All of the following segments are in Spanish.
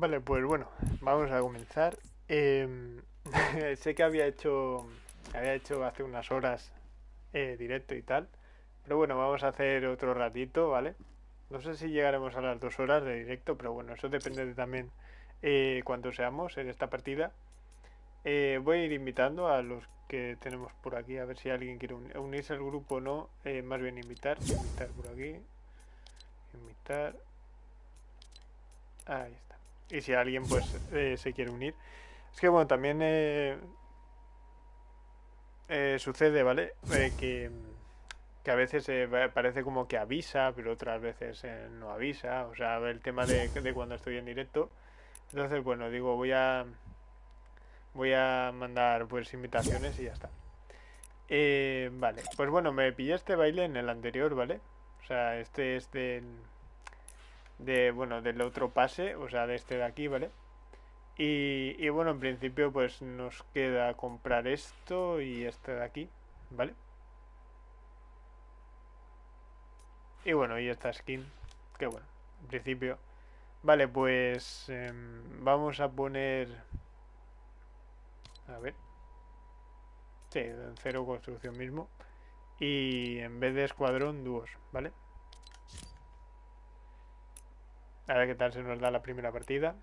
Vale, pues bueno, vamos a comenzar. Em, sé que había hecho, había hecho hace unas horas eh, directo y tal, pero bueno, vamos a hacer otro ratito, ¿vale? No sé si llegaremos a las dos horas de directo, pero bueno, eso depende de también eh, cuánto seamos en esta partida. Eh, voy a ir invitando a los que tenemos por aquí, a ver si alguien quiere unirse al grupo o no. Eh, más bien invitar, invitar por aquí, invitar. Ahí está. Y si alguien pues eh, se quiere unir. Es que bueno, también eh, eh, sucede, ¿vale? Eh, que, que a veces eh, parece como que avisa, pero otras veces eh, no avisa. O sea, el tema de, de cuando estoy en directo. Entonces, bueno, digo, voy a voy a mandar pues invitaciones y ya está. Eh, vale, pues bueno, me pillé este baile en el anterior, ¿vale? O sea, este es del de bueno, del otro pase, o sea, de este de aquí, ¿vale? Y, y bueno, en principio pues nos queda comprar esto y este de aquí, ¿vale? Y bueno, y esta skin, que bueno, en principio. Vale, pues em, vamos a poner... A ver. Sí, en cero construcción mismo. Y en vez de escuadrón, dúos, ¿vale? A ver qué tal se nos da la primera partida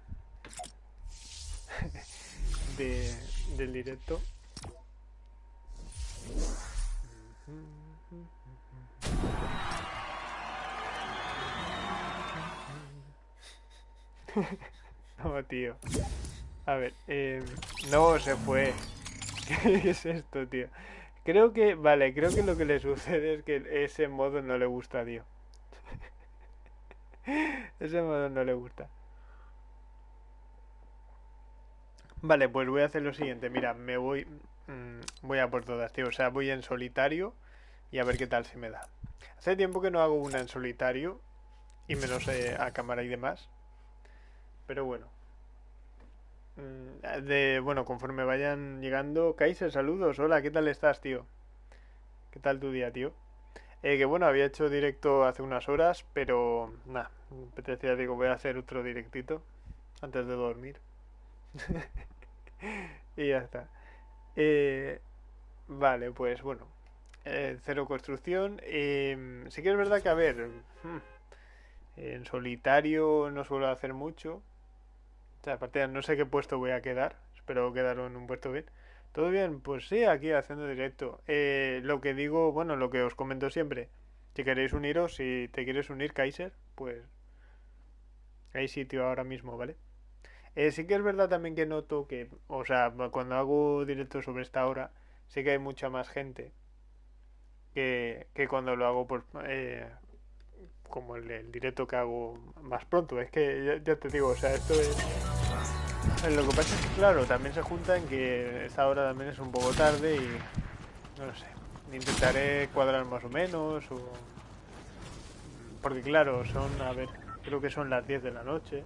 de, del directo. No, tío. A ver, eh, no se fue. ¿Qué es esto, tío? Creo que, vale, creo que lo que le sucede es que ese modo no le gusta, tío. Ese modo no le gusta. Vale, pues voy a hacer lo siguiente. Mira, me voy, mm, voy a por todas, tío. O sea, voy en solitario y a ver qué tal se me da. Hace tiempo que no hago una en solitario y menos eh, a cámara y demás. Pero bueno. Mm, De, bueno, conforme vayan llegando, Kaiser, saludos. Hola, ¿qué tal estás, tío? ¿Qué tal tu día, tío? Eh, que bueno, había hecho directo hace unas horas, pero nada, me apetecía, digo, voy a hacer otro directito antes de dormir. Y ya está. Eh, vale, pues bueno, eh, cero construcción. Em, sí que es verdad que, a ver, hmm, en solitario no suelo hacer mucho. O sea, aparte, no sé qué puesto voy a quedar. Espero quedar en un puesto bien. ¿Todo bien? Pues sí, aquí haciendo directo. Eh, lo que digo, bueno, lo que os comento siempre. Si queréis uniros, si te quieres unir, Kaiser, pues hay sitio ahora mismo, ¿vale? Eh, sí que es verdad también que noto que, o sea, cuando hago directo sobre esta hora, sí que hay mucha más gente que, que cuando lo hago por, eh, como el, el directo que hago más pronto. Es que ya, ya te digo, o sea, esto es... Eh, Lo que pasa es que, claro, también se junta en que esta hora también es un poco tarde y no lo sé. Intentaré cuadrar más o menos o... Porque claro, son, a ver, creo que son las 10 de la noche.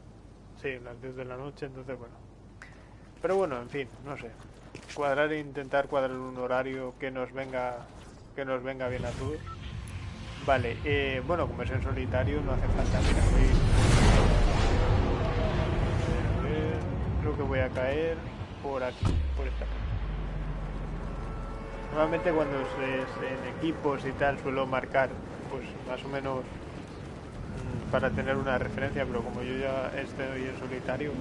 Sí, las 10 de la noche, entonces bueno. Pero bueno, en fin, no sé. Cuadrar e intentar cuadrar un horario que nos venga que nos venga bien a todos. Vale, eh, bueno, como es en solitario no hace falta. Mira, voy- que voy a caer por aquí, por esta. Normalmente cuando es en equipos y tal suelo marcar, pues más o menos mm, para tener una referencia, pero como yo ya estoy en solitario,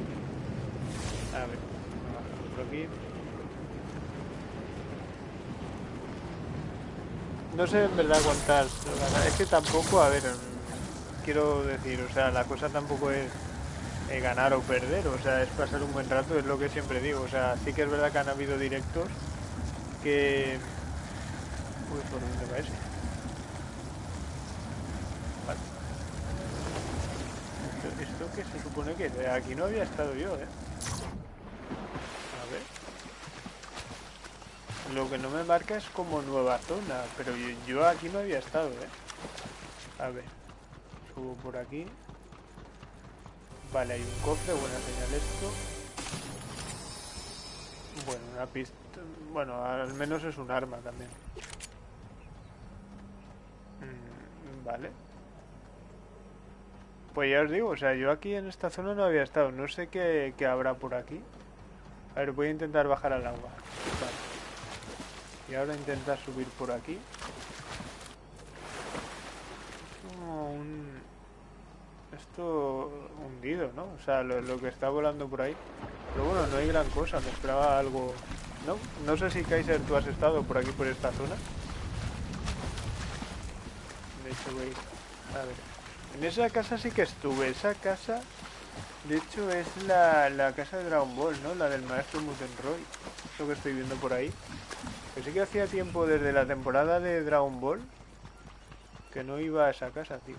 a ver, por aquí. No sé en verdad cuántas, es que tampoco, a ver, quiero decir, o sea, la cosa tampoco es eh, ganar o perder, o sea, es pasar un buen rato, es lo que siempre digo, o sea, sí que es verdad que han habido directos que... Uy, ¿por dónde va ese? Vale. ¿Esto, qué se supone que Aquí no había estado yo, ¿eh? A ver. Lo que no me marca es como nueva zona, pero yo aquí no había estado, ¿eh? A ver. Subo por aquí. Vale, hay un cofre, buena señal esto. Bueno, una pista... Bueno, al menos es un arma también. Mm, vale. Pues ya os digo, o sea, yo aquí en esta zona no había estado. No sé qué, qué habrá por aquí. A ver, voy a intentar bajar al agua. Vale. Y ahora intentar subir por aquí. Como un... Esto hundido, ¿no? O sea, lo, que está volando por ahí. Pero bueno, no hay gran cosa. Me esperaba algo... No, no sé si Kaiser tú has estado por aquí, por esta zona. De hecho, voy... A ver. En esa casa sí que estuve. Esa casa, de hecho, es la, la casa de Dragon Ball, ¿no? La del maestro Mutenroy. Lo que estoy viendo por ahí. Que sí que hacía tiempo desde la temporada de Dragon Ball que no iba a esa casa, tío.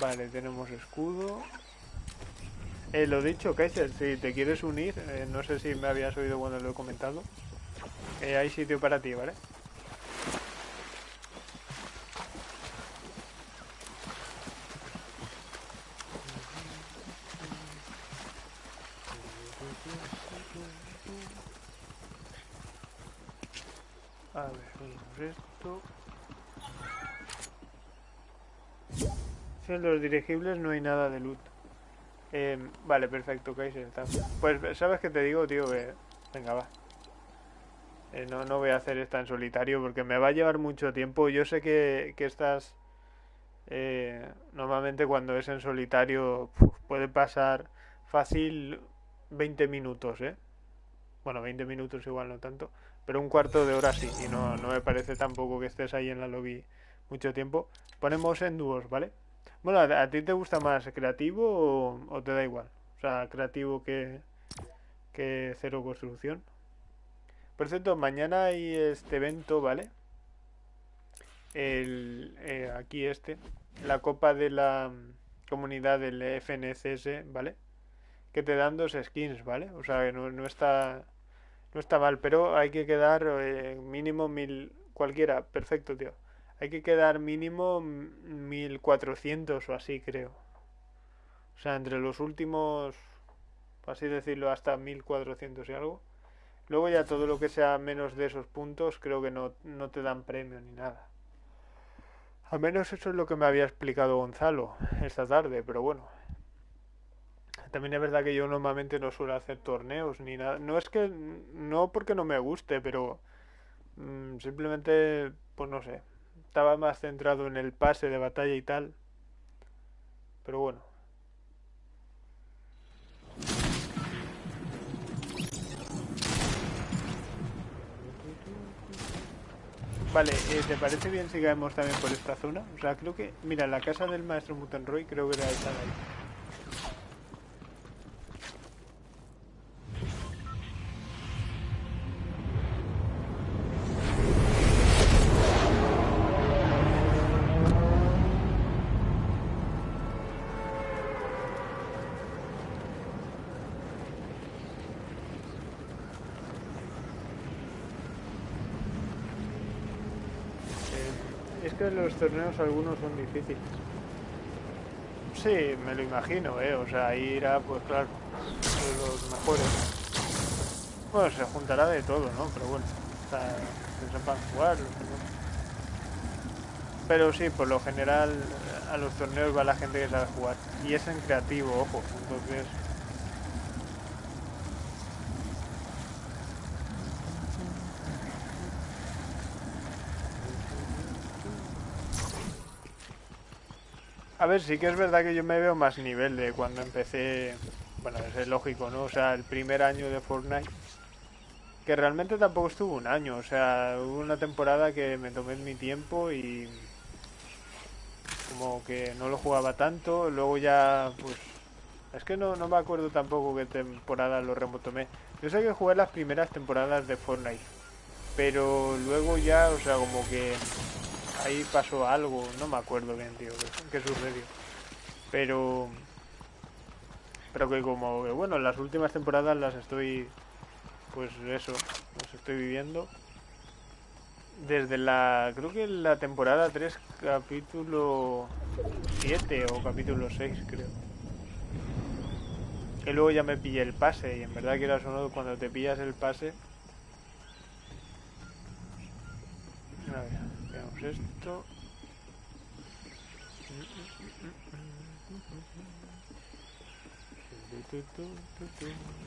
Vale, tenemos escudo. Eh, lo dicho, Kaiser, si te quieres unir, eh, no sé si me habías oído cuando lo he comentado. Eh, hay sitio para ti, ¿vale? A ver, en los dirigibles no hay nada de loot. Eh, vale, perfecto, Kaiser. Pues, ¿sabes qué te digo, tío? Que- Venga, va. Eh, no, no voy a hacer esta en solitario porque me va a llevar mucho tiempo. Yo sé que, que estas... eh, normalmente cuando es en solitario puede pasar fácil 20 minutos, ¿eh? Bueno, 20 minutos igual no tanto, pero un cuarto de hora sí, y no, no me parece tampoco que estés ahí en la lobby mucho tiempo. Ponemos en dúos, ¿vale? Bueno, ¿a, ti te gusta más creativo o, o te da igual? O sea, creativo que, que cero construcción. Por cierto, mañana hay este evento, ¿vale? El, eh, aquí este, la copa de la mm, comunidad del FNCS, ¿vale? Que te dan dos skins, ¿vale? O sea, que no, no está, no está mal, pero hay que quedar eh, mínimo mil, cualquiera, perfecto, tío. Hay que quedar mínimo mm, 1400 o así, creo. O sea, entre los últimos, así decirlo, hasta 1400 y algo. Luego ya todo lo que sea menos de esos puntos, creo que no, no te dan premio ni nada. Al menos eso es lo que me había explicado Gonzalo esta tarde, pero bueno. También es verdad que yo normalmente no suelo hacer torneos ni nada. No es que, no porque no me guste, pero mm, simplemente, pues no sé. Estaba más centrado en el pase de batalla y tal. Pero bueno. Vale, eh, ¿te parece bien si caemos también por esta zona? O sea, creo que... Mira, la casa del maestro Mutenroy creo que era esa de ahí. Que los torneos algunos son difíciles. Sí, me lo imagino, ¿eh? O sea, ahí irá, pues claro, los mejores. Bueno, se juntará de todo, ¿no? Pero bueno, sea, que sepan jugar. Pero sí, por lo general a los torneos va la gente que sabe jugar. Y es en creativo, ojo. Entonces, A ver, sí que es verdad que yo me veo más nivel de cuando empecé. Bueno, es lógico, ¿no? O sea, el primer año de Fortnite. Que realmente tampoco estuvo un año. O sea, hubo una temporada que me tomé mi tiempo y. Como que no lo jugaba tanto. Luego ya, pues. Es que no, no me acuerdo tampoco qué temporada lo remotomé. Yo sé que jugué las primeras temporadas de Fortnite. Pero luego ya, o sea, como que ahí pasó algo, no me acuerdo bien, tío, qué, sucedió. Pero pero que como bueno, las últimas temporadas las estoy pues eso, las estoy viviendo desde la creo que la temporada 3 capítulo 7 o capítulo 6, creo. Que luego ya me pillé el pase y en verdad que era solo cuando te pillas el pase veamos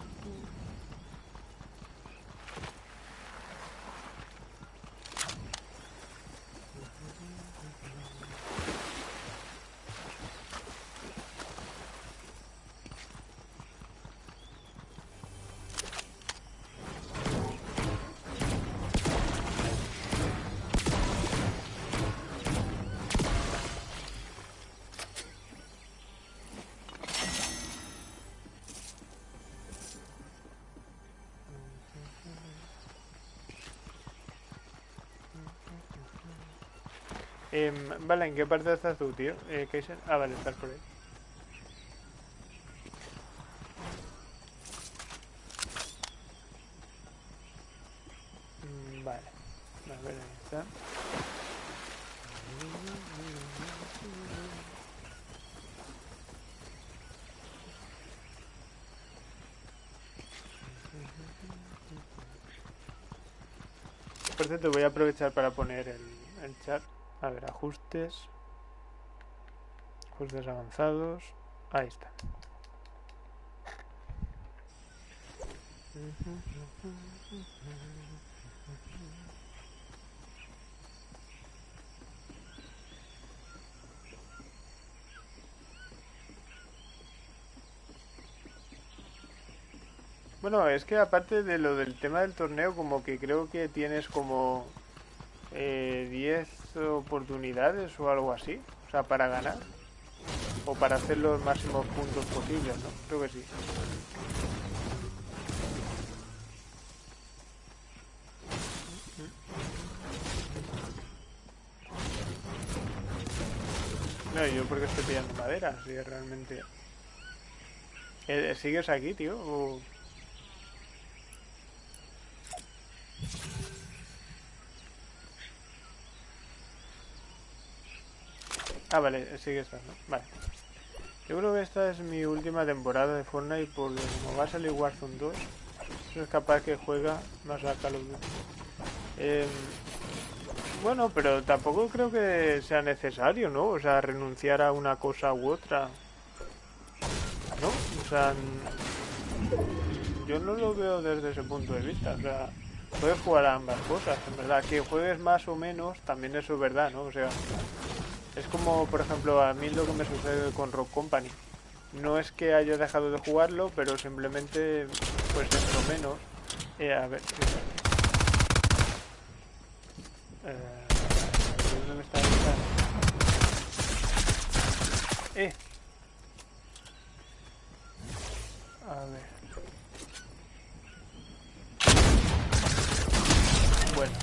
Eh, vale, ¿en qué parte estás tú, tío? Eh, Kaiser? Ah, vale, estás por ahí. Mm, Vale, a ver, ahí está. Por cierto, voy a aprovechar para poner el, el chat. A ver, ajustes. Ajustes avanzados. Ahí está. Bueno, es que aparte de lo del tema del torneo, como que creo que tienes como eh, 10 oportunidades o algo así, o sea, para ganar o para hacer los máximos puntos posibles, ¿no? Creo que sí. No, yo porque estoy pillando madera, si realmente... Eh, ¿Sigues aquí, tío? ¿O... Ah, vale, sigue estando. Vale. Yo creo que esta es mi última temporada de Fortnite porque como va a salir Warzone 2, no es capaz que juega más a Call of Duty. Eh, bueno, pero tampoco creo que sea necesario, ¿no? O sea, renunciar a una cosa u otra. ¿No? O sea, yo no lo veo desde ese punto de vista. O sea, puedes jugar a ambas cosas, en verdad. Que juegues más o menos, también eso es verdad, ¿no? O sea, es como, por ejemplo, a mí lo que me sucede con Rock Company. No es que haya dejado de jugarlo, pero simplemente, pues dentro menos. Eh, a ver. Eh, ¿Dónde está esta? Eh. A ver. Bueno.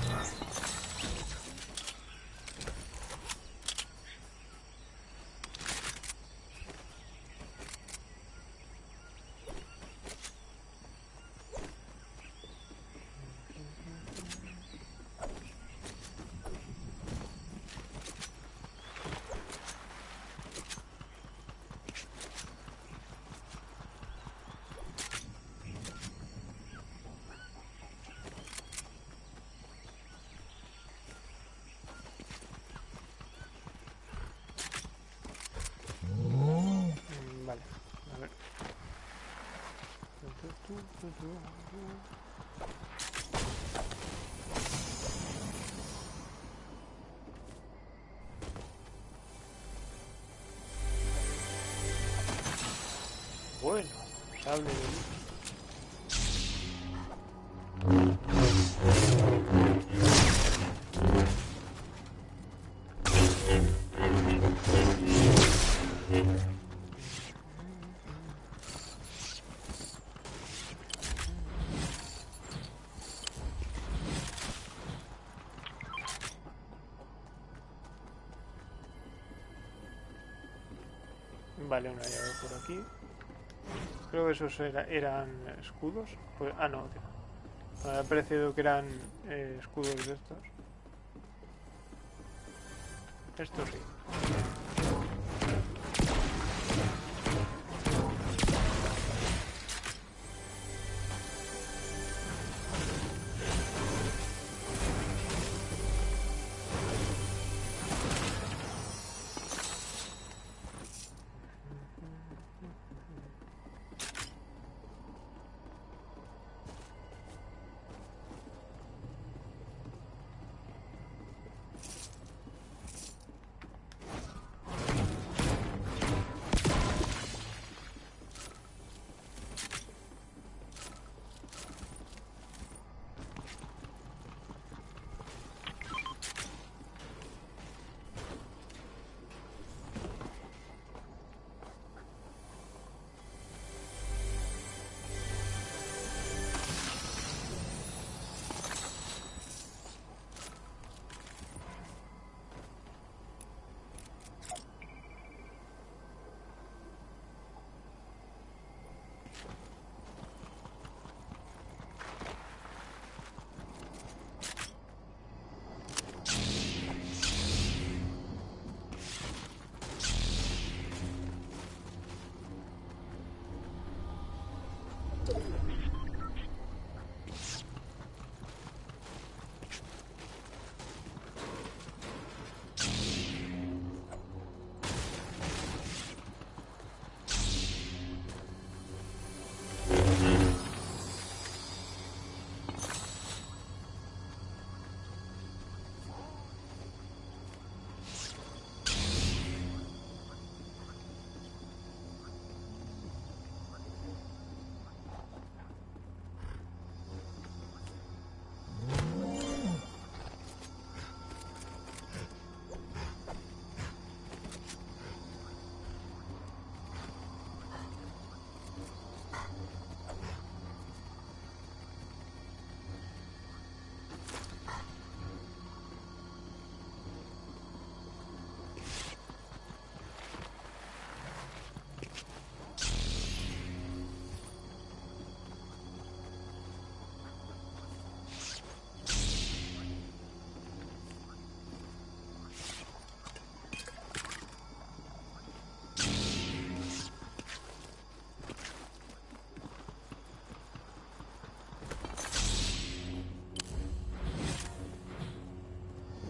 Mm, Vale, a ver. Bueno, Vale, una llave por aquí. Creo que esos era- eran escudos. Pues- ah, no. Me ha parecido que eran eh, escudos de estos. Estos sí.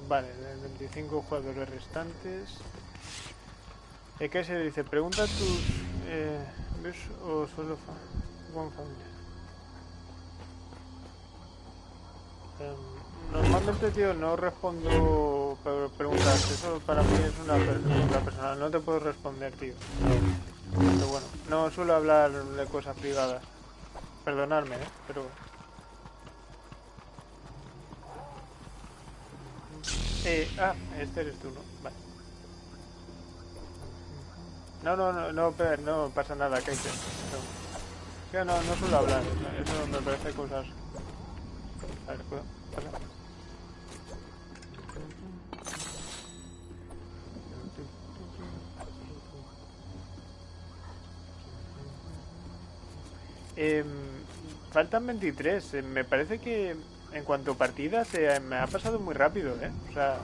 Vale, de 25 jugadores restantes. ¿Qué se dice? Pregunta a tus... Eh, ¿Ves o solo fa One Family? Em, normalmente, tío, no respondo preguntas. Eso para mí es una pregunta personal. No te puedo responder, tío. Pero bueno, no suelo hablar de cosas privadas. Perdonadme, ¿eh? Pero... Eh, ah, este eres tú, ¿no? Vale. No, no, no, no, no pasa nada, que No. no, no suelo hablar, eso me parece cosas... A ver, ¿puedo? ¿Pasa? Eh, faltan 23. Eh, me parece que en cuanto a partidas, me ha pasado muy rápido, ¿eh? O sea,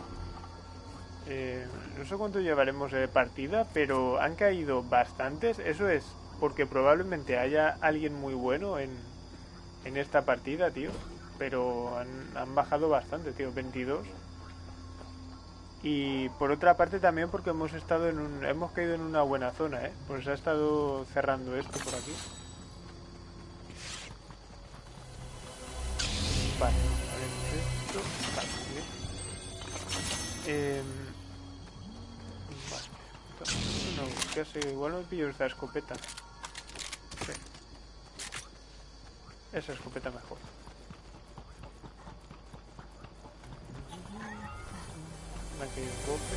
eh, no sé cuánto llevaremos de partida, pero han caído bastantes. Eso es porque probablemente haya alguien muy bueno en, en esta partida, tío. Pero han, han bajado bastante, tío, 22. Y por otra parte también porque hemos estado en un, hemos caído en una buena zona, ¿eh? Pues ha estado cerrando esto por aquí. Eh, vale. No, ¿qué sé? Igual me pillo esta escopeta. Sí. Esa escopeta mejor. Aquí hay un golpe.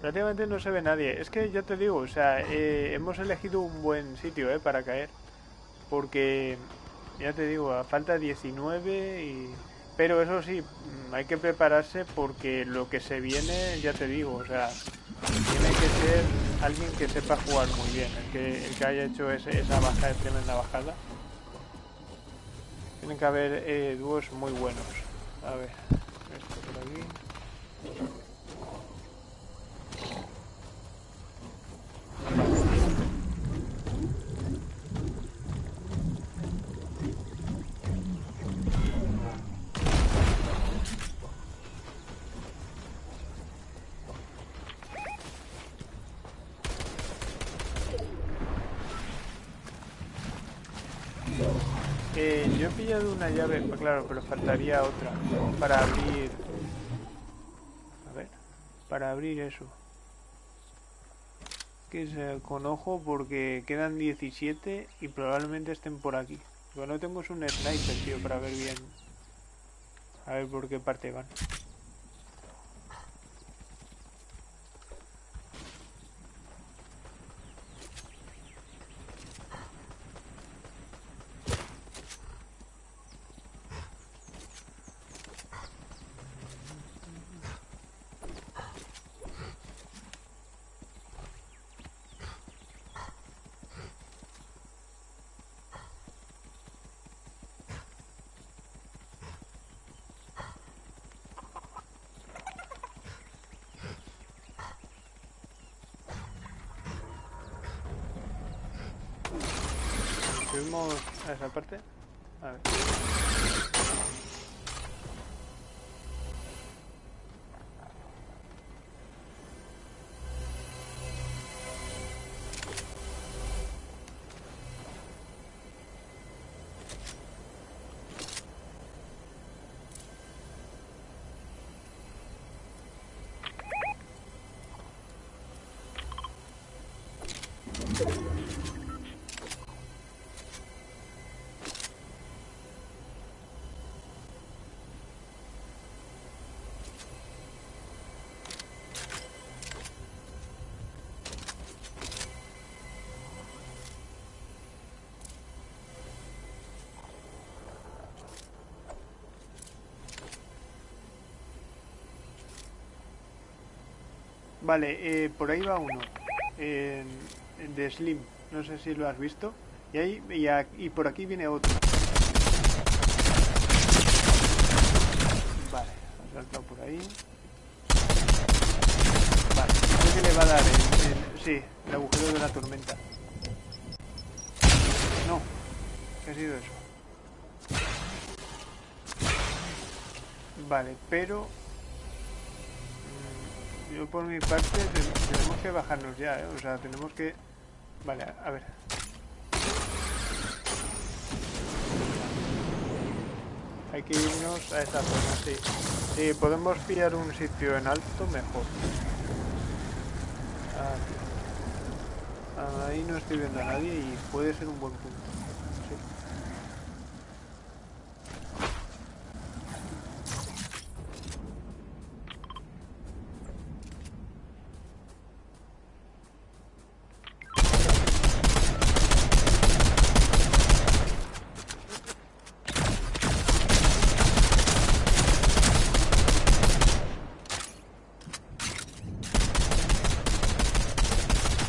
Prácticamente no se ve nadie. Es que ya te digo, o sea, eh, hemos elegido un buen sitio eh, para caer porque ya te digo, a falta 19 y... Pero eso sí, mm, hay que prepararse porque lo que se viene, ya te digo, o sea, tiene que ser alguien que sepa jugar muy bien, el que, el que haya hecho ese, esa baja de tremenda bajada. Tienen que haber eh, dúos muy buenos. A ver, esto por aquí. Pillado una llave, claro, pero faltaría otra para abrir... A ver, para abrir eso. Que es eh, con ojo porque quedan 17 y probablemente estén por aquí. Lo que tengo es un sniper, tío, para ver bien. A ver por qué parte van. Subimos a esa parte. A ver. Vale, eh, por ahí va uno. De Slim. No sé si lo has visto. Y, ahí, y, por aquí viene otro. Vale, ha saltado por ahí. Vale, creo que le va a dar el, el- sí, el agujero de la tormenta. No, ¿qué ha sido eso? Vale, pero yo por mi parte te- tenemos que bajarnos ya, ¿eh? o sea, tenemos que... Vale, a ver. Hay que irnos a esa zona, sí. Si podemos pillar un sitio en alto, mejor. Ah, Ahí no estoy viendo a nadie y puede ser un buen punto. Sí.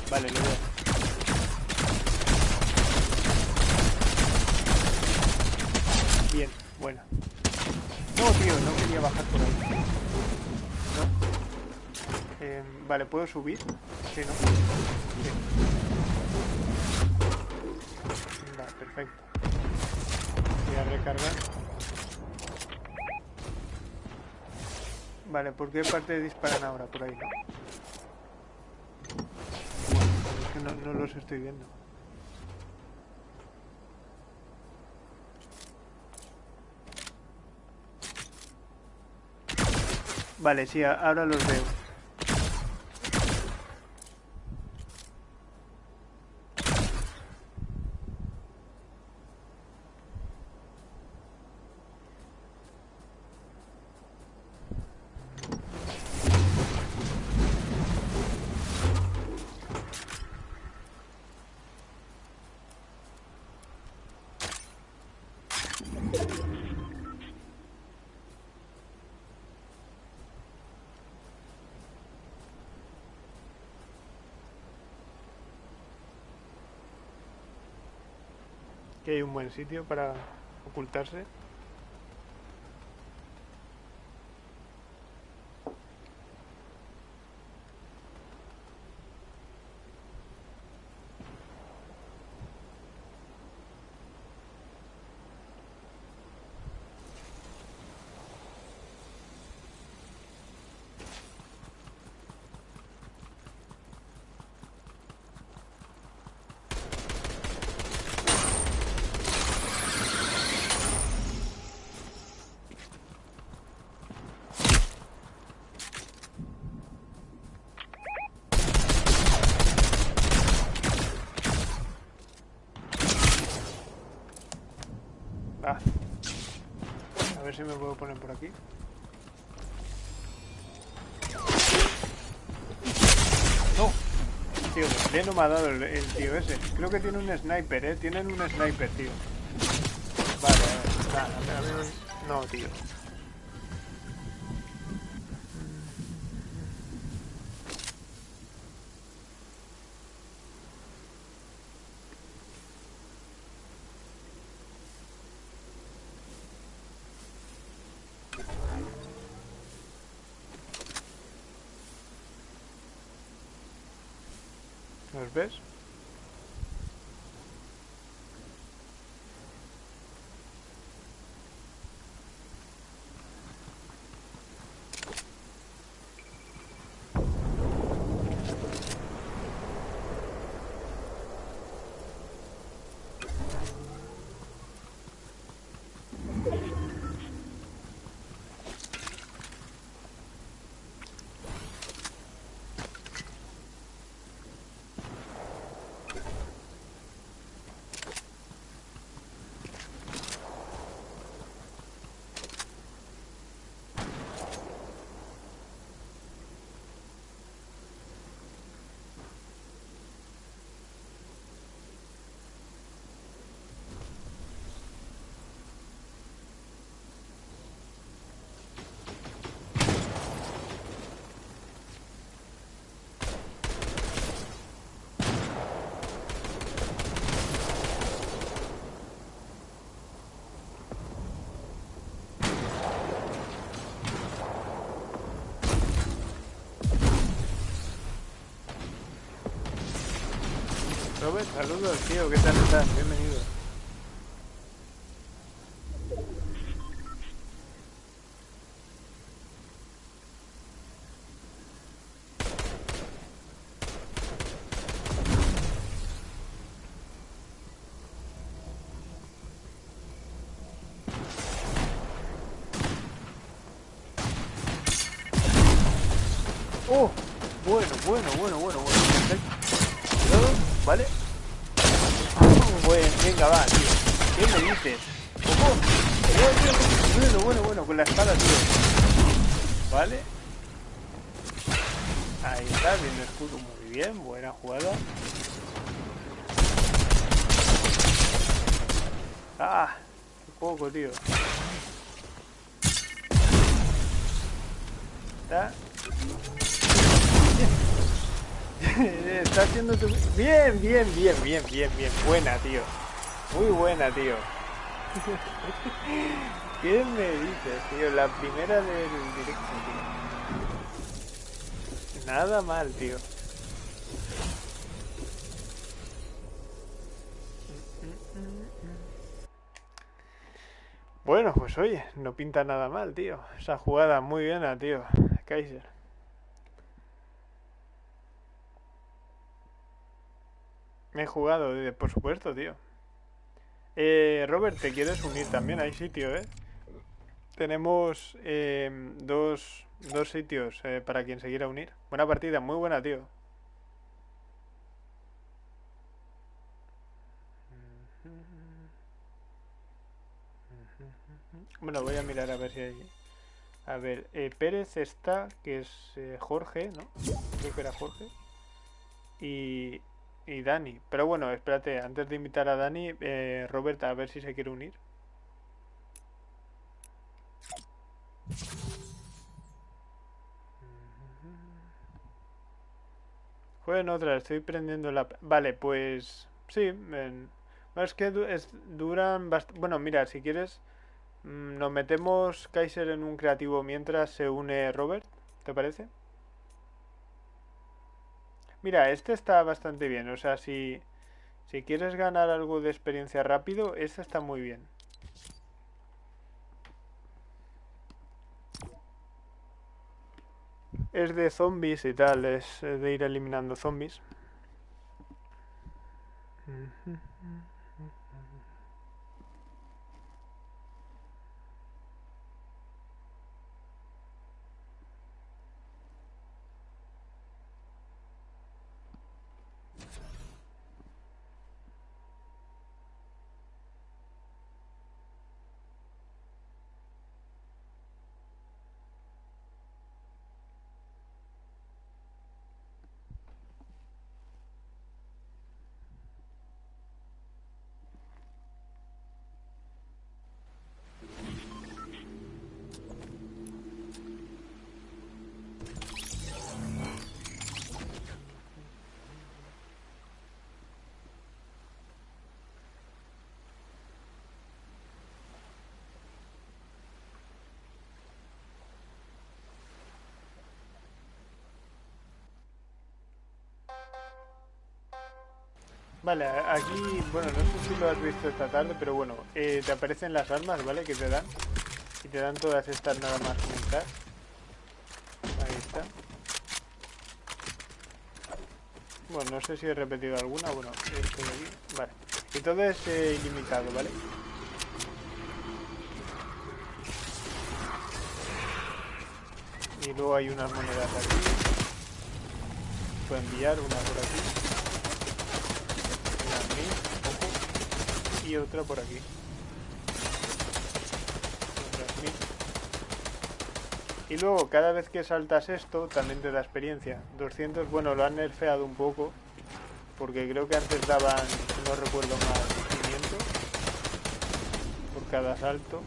Vale, lo veo. Bien, bueno. No, tío, no quería bajar por ahí. No. Eh, vale, ¿puedo subir? Sí, ¿no? Sí. Vale, perfecto. Voy a recargar. Vale, ¿por qué parte disparan ahora? Por ahí, ¿no? Es que no, no los estoy viendo. Vale, sí, ahora los veo. Hay un buen sitio para ocultarse. Ah. A ver si me puedo poner por aquí. No. Tío, bien no me ha dado el, tío ese. Creo que tiene un sniper, eh. Tienen un sniper, tío. Vale, vale. Nada, a no- no, tío. ¿Los ves? Saludos, tío, ¿qué tal estás? Bienvenido. Oh, bueno, bueno, bueno, bueno, bueno. Perfecto. Cuidado, ¿vale? Oh, bueno, venga, va, tío. ¿Qué me dices? Ojo. Bueno, bueno, bueno, con la espada, tío. ¿Vale? Ahí está, viendo escudo muy bien, buena jugada. Ah, qué poco, tío. Está Tu... Bien, bien, bien, bien, bien, bien. Buena, tío. Muy buena, tío. ¿Qué me dices, tío? La primera del directo, tío. Nada mal, tío. Bueno, pues oye, no pinta nada mal, tío. Esa jugada muy buena, tío. Kaiser. Me he jugado, por supuesto, tío. Eh, Robert, ¿te quieres unir también? Hay sitio, ¿eh? Tenemos eh, dos, dos sitios eh, para quien se quiera unir. Buena partida, muy buena, tío. Bueno, voy a mirar a ver si hay... A ver, eh, Pérez está, que es Jorge, ¿no? Creo que era Jorge. Y, y Dani. Pero bueno, espérate, antes de invitar a Dani, eh, Robert, a ver si se quiere unir. Jueguen otra, estoy prendiendo la... Vale, pues... Sí, es que es, duran bastante... Bueno, mira, si quieres, mm, nos metemos Kaiser en un creativo mientras se une Robert, ¿te parece? Mira, este está bastante bien. O sea, si, si quieres ganar algo de experiencia rápido, este está muy bien. Es de zombies y tal, es de ir eliminando zombies. Vale, aquí, bueno, no sé si lo has visto esta tarde, pero bueno, eh, te aparecen las armas, ¿vale? Que te dan. Y te dan todas estas nada más comenzar. Ahí está. Bueno, no sé si he repetido alguna, bueno, esto de aquí. Vale. Y todo es eh, ilimitado, ¿vale? Y luego hay unas monedas aquí. Puedo enviar una por aquí. Y otra por aquí. Y luego, cada vez que saltas esto, también te da experiencia. 200, bueno, lo han nerfeado un poco. Porque creo que antes daban, no recuerdo más, 500 por cada salto.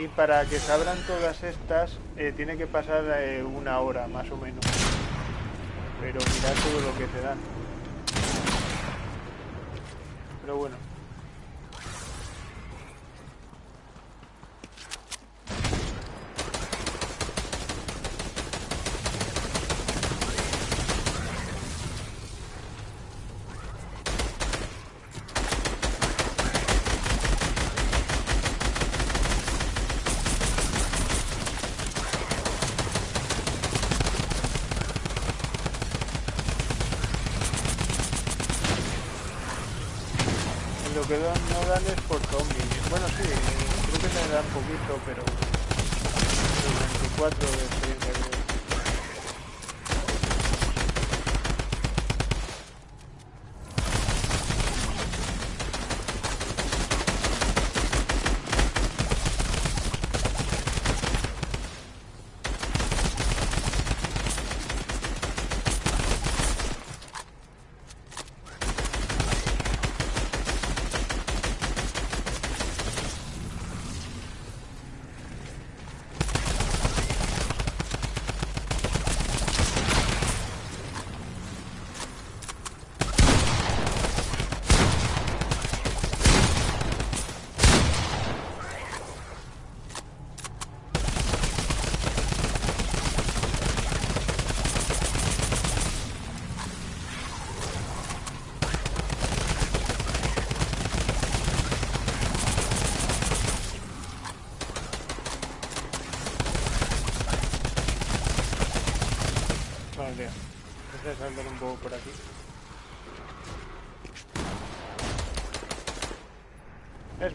Y para que se abran todas estas eh, tiene que pasar eh, una hora más o menos. Pero mirad todo lo que te dan. Pero bueno que no dan es por zombies. Bueno, sí, creo que me dan poquito, pero... 24 de experiencia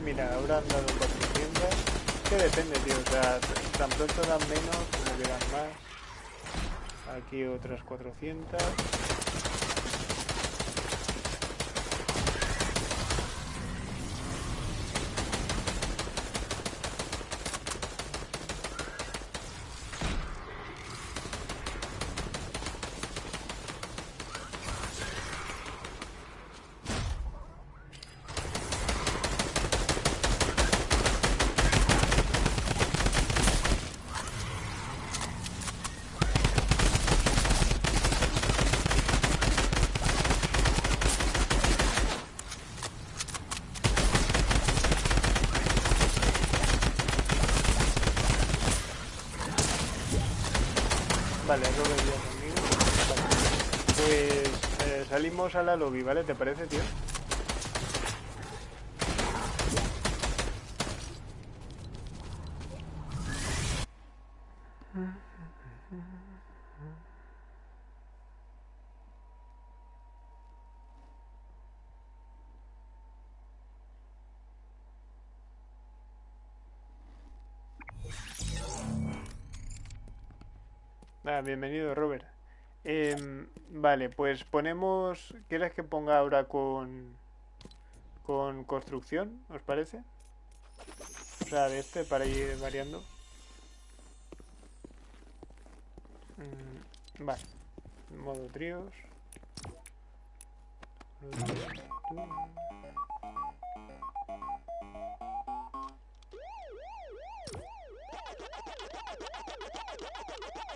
mira, ahora han dado 400. Que depende, tío. O sea, tan pronto dan menos como dan más. Aquí otras 400. A la lobby, ¿vale? ¿Te parece, tío? Bienvenido, Robert. Em, vale, pues ponemos... ¿Quieres que ponga ahora con... con construcción? ¿Os parece? O sea, de este para ir variando. Mm, vale. Modo tríos.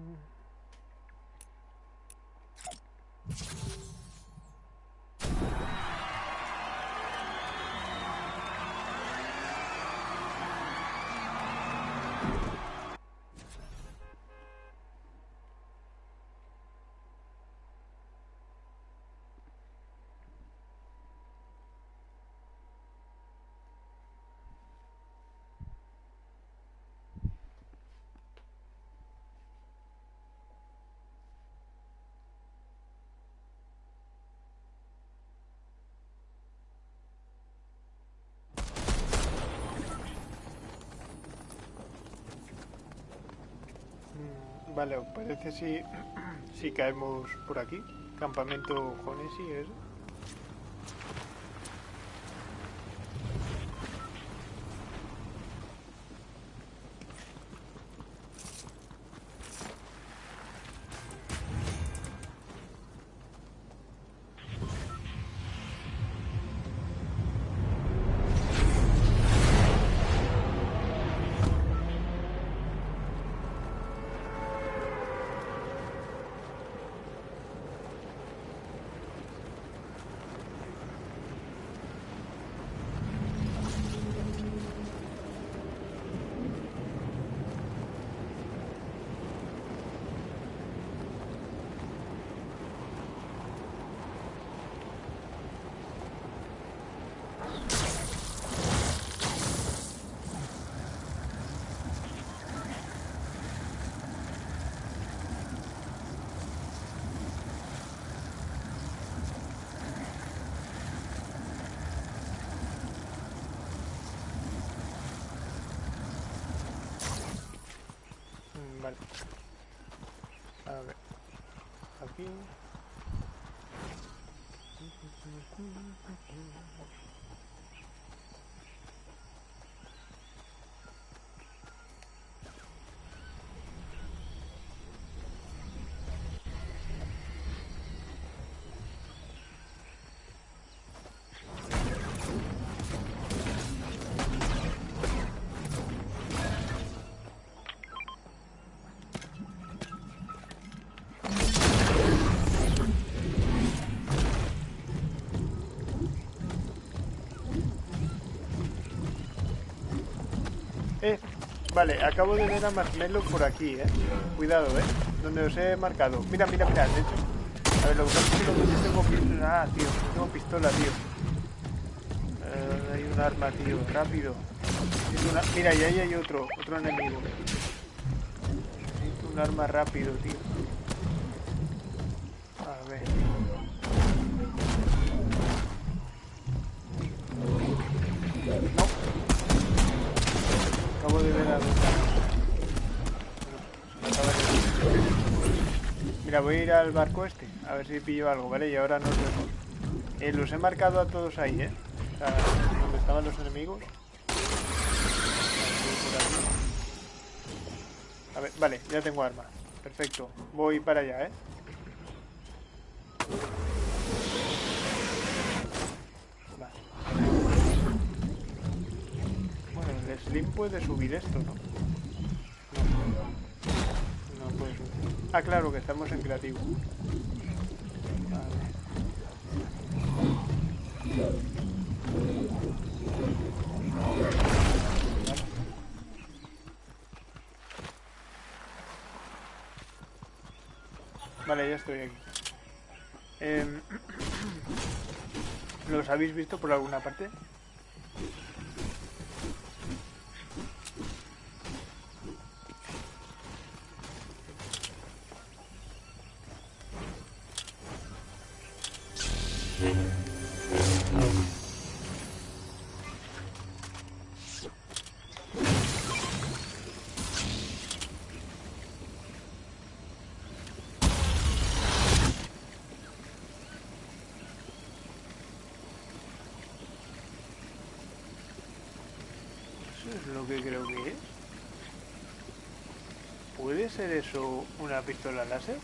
Um, Vale, ¿os parece si, si caemos por aquí? Campamento Jonesi, eso. A ver. Aquí. Vale, acabo de ver a Marshmallow por aquí, eh. Cuidado, eh. Donde os he marcado. Mira, mira, mira, de hecho. A ver, lo que pasa es que no tengo pistola. Ah, tío, tengo pistola, tío. Eh, hay un arma, tío, rápido. Mira, y ahí hay otro, otro enemigo. Necesito un arma rápido, tío. Voy a ir al barco este, a ver si pillo algo, ¿vale? Y ahora nos vemos. Eh, los he marcado a todos ahí, ¿eh? O sea, donde estaban los enemigos. A ver, vale, ya tengo arma. Perfecto. Voy para allá, ¿eh? Vale. Bueno, el Slim puede subir esto. No. Claro, que estamos en creativo. Vale, ya estoy aquí. Em, ¿Los habéis visto por alguna parte? Pistola láser?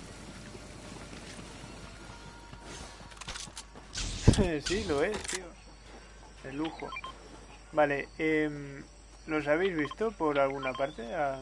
sí, lo es, tío. De lujo. Vale, em, ¿los habéis visto por alguna parte? Ah,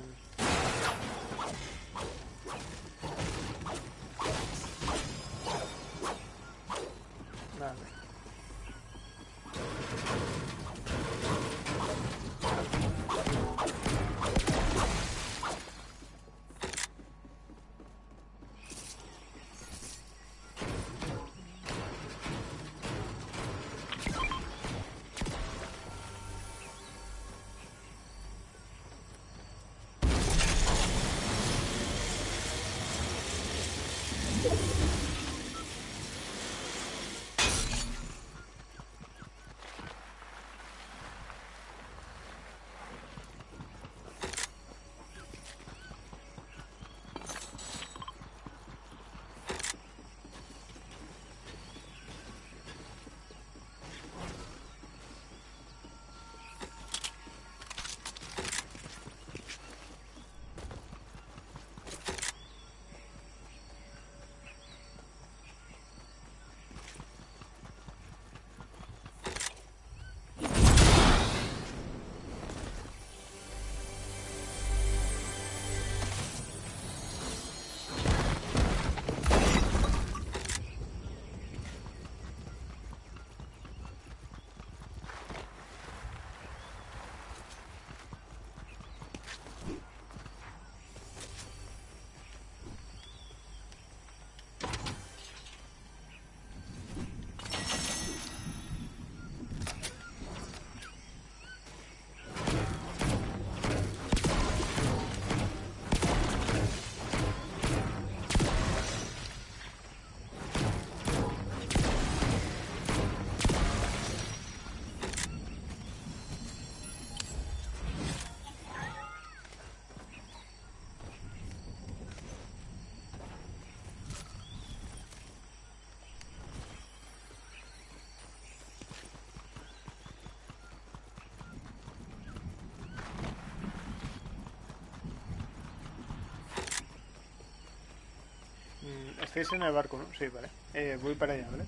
estáis en el barco, ¿no? Sí, vale. Eh, voy para allá, ¿vale?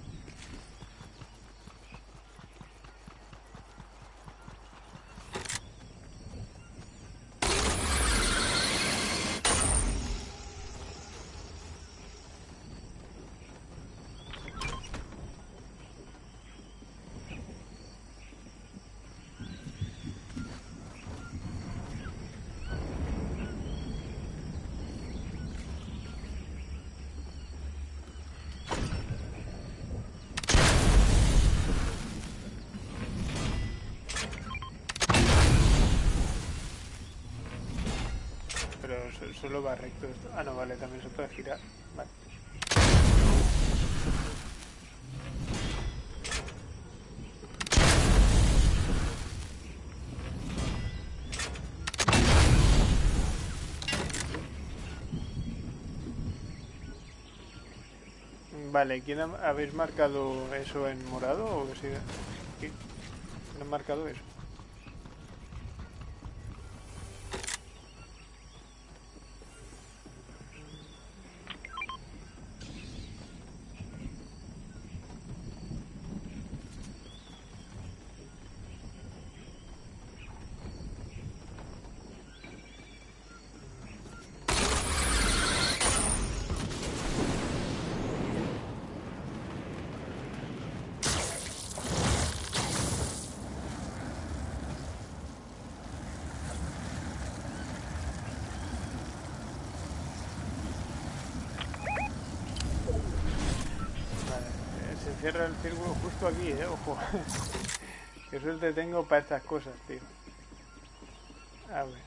Solo va recto esto. Ah, no, vale, también se puede girar. Vale. Vale, ¿quién ha, habéis marcado eso en morado o si, ¿quién ha marcado eso? Cierra el círculo justo aquí, eh, ojo. Qué suerte tengo para estas cosas, tío. A ver.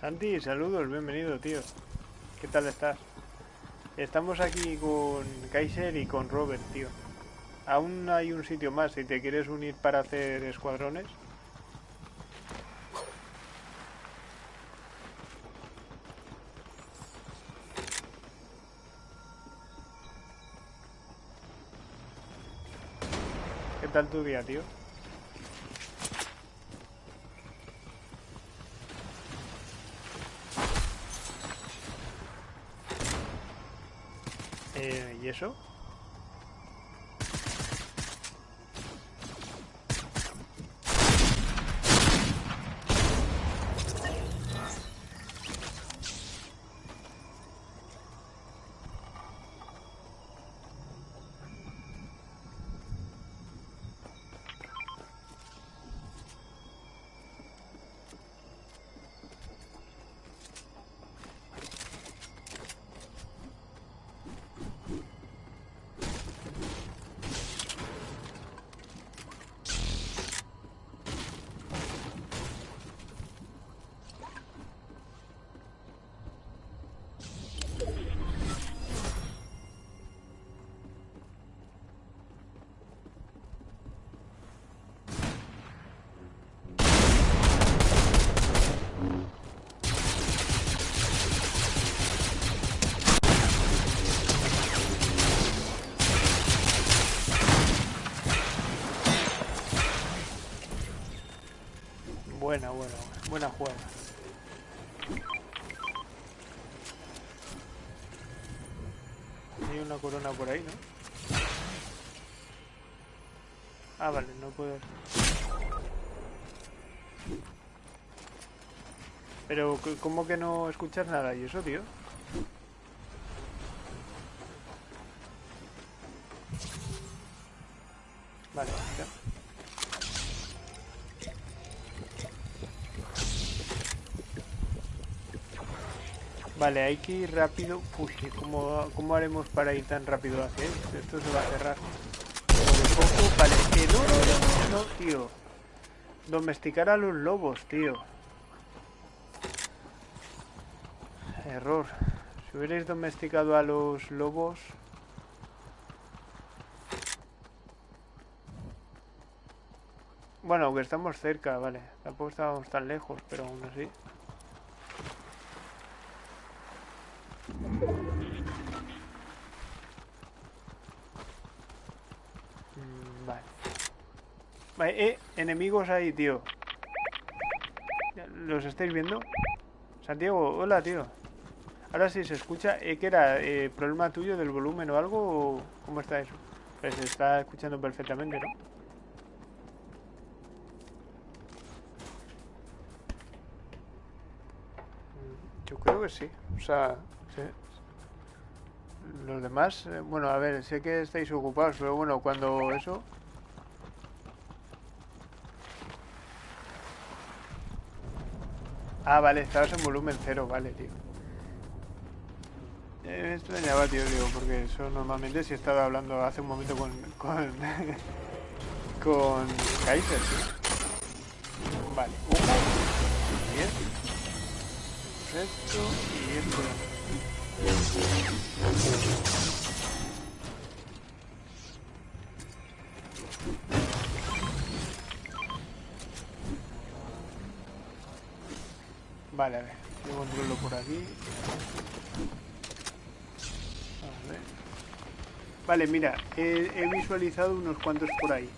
Santi, saludos, bienvenido, tío. ¿Qué tal estás? Estamos aquí con Kaiser y con Robert, tío. Aún hay un sitio más si te quieres unir para hacer escuadrones. ¿Qué tal tu día, tío? Buena, buena, buena jugada. Hay una corona por ahí, ¿no? Ah, vale, no puedo... Pero, ¿cómo que no escuchas nada? ¿Y eso, tío? Vale, hay que ir rápido. Uy, ¿cómo, ¿cómo haremos para ir tan rápido hacia? Esto se va a cerrar. De poco, vale. Que no, no, no, no, tío. Domesticar a los lobos, tío. Error. Si hubierais domesticado a los lobos... Bueno, aunque estamos cerca, vale. Tampoco estábamos tan lejos, pero aún así. Mm, Vale. Eh, enemigos ahí, tío. ¿Los estáis viendo? Santiago, hola, tío. Ahora sí se escucha. Eh, ¿Qué era? Eh, ¿Problema tuyo del volumen o algo? o ¿Cómo está eso? Pues se está escuchando perfectamente, ¿no? Yo creo que sí. O sea. Los demás, eh, bueno, a ver, sé que estáis ocupados, pero bueno, cuando eso... Ah, vale, estabas en volumen cero, vale, tío. Eh, me extrañaba, tío, digo, porque eso normalmente si he estado hablando hace un momento con... con... con Kaiser, tío. Vale, uno, bien. Esto y esto. Vale, a ver, yo controlo por aquí. A ver. Vale, mira, he, he visualizado unos cuantos por ahí.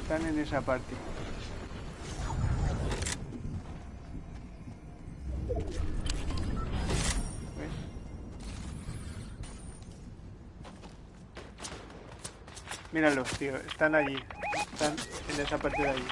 Están en esa parte. Míralos, tío, están allí. Están en esa parte de allí.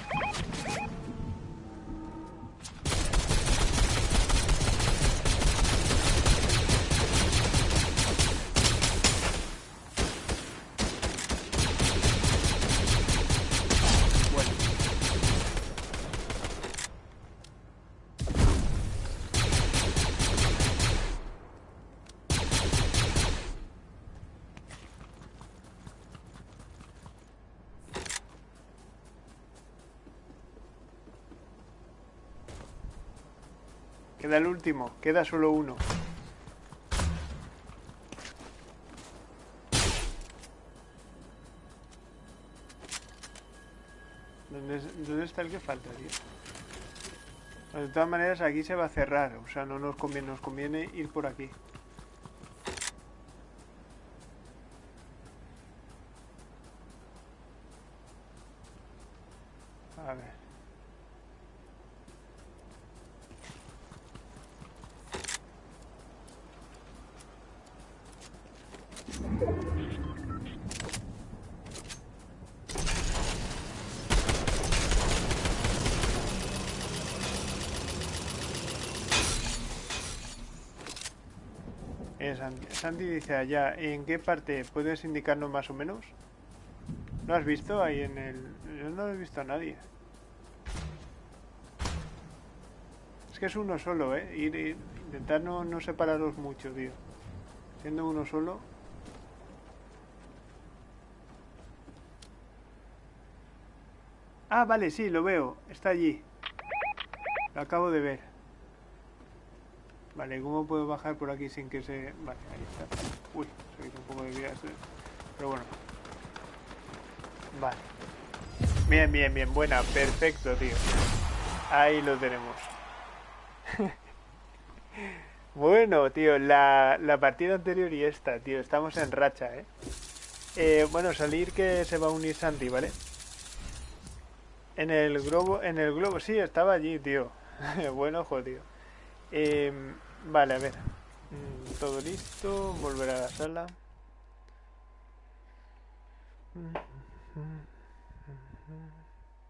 Último, queda solo uno. ¿Dónde, es- dónde está el que falta, tío? De todas maneras, aquí se va a cerrar. O sea, no nos conviene ir por aquí. Sandy dice allá, ¿en qué parte puedes indicarnos más o menos? ¿Lo has visto ahí en el...? Yo no he visto a nadie. Es que es uno solo, ¿eh? Ir, intentar no, no separaros mucho, tío. Siendo uno solo... Ah, vale, sí, lo veo. Está allí. Lo acabo de ver. Vale, ¿cómo puedo bajar por aquí sin que se...? Vale, ahí está. Uy, se un poco de vida. Pero bueno. Vale. Bien, bien, bien. Buena. Perfecto, tío. Ahí lo tenemos. bueno, tío. La, la partida anterior y esta, tío. Estamos en racha, ¿eh? ¿eh? Bueno, salir que se va a unir Santi, ¿vale? En el globo, en el globo, sí, estaba allí, tío. Buen ojo, tío. Em, vale, a ver. Mm, todo listo. Volver a la sala.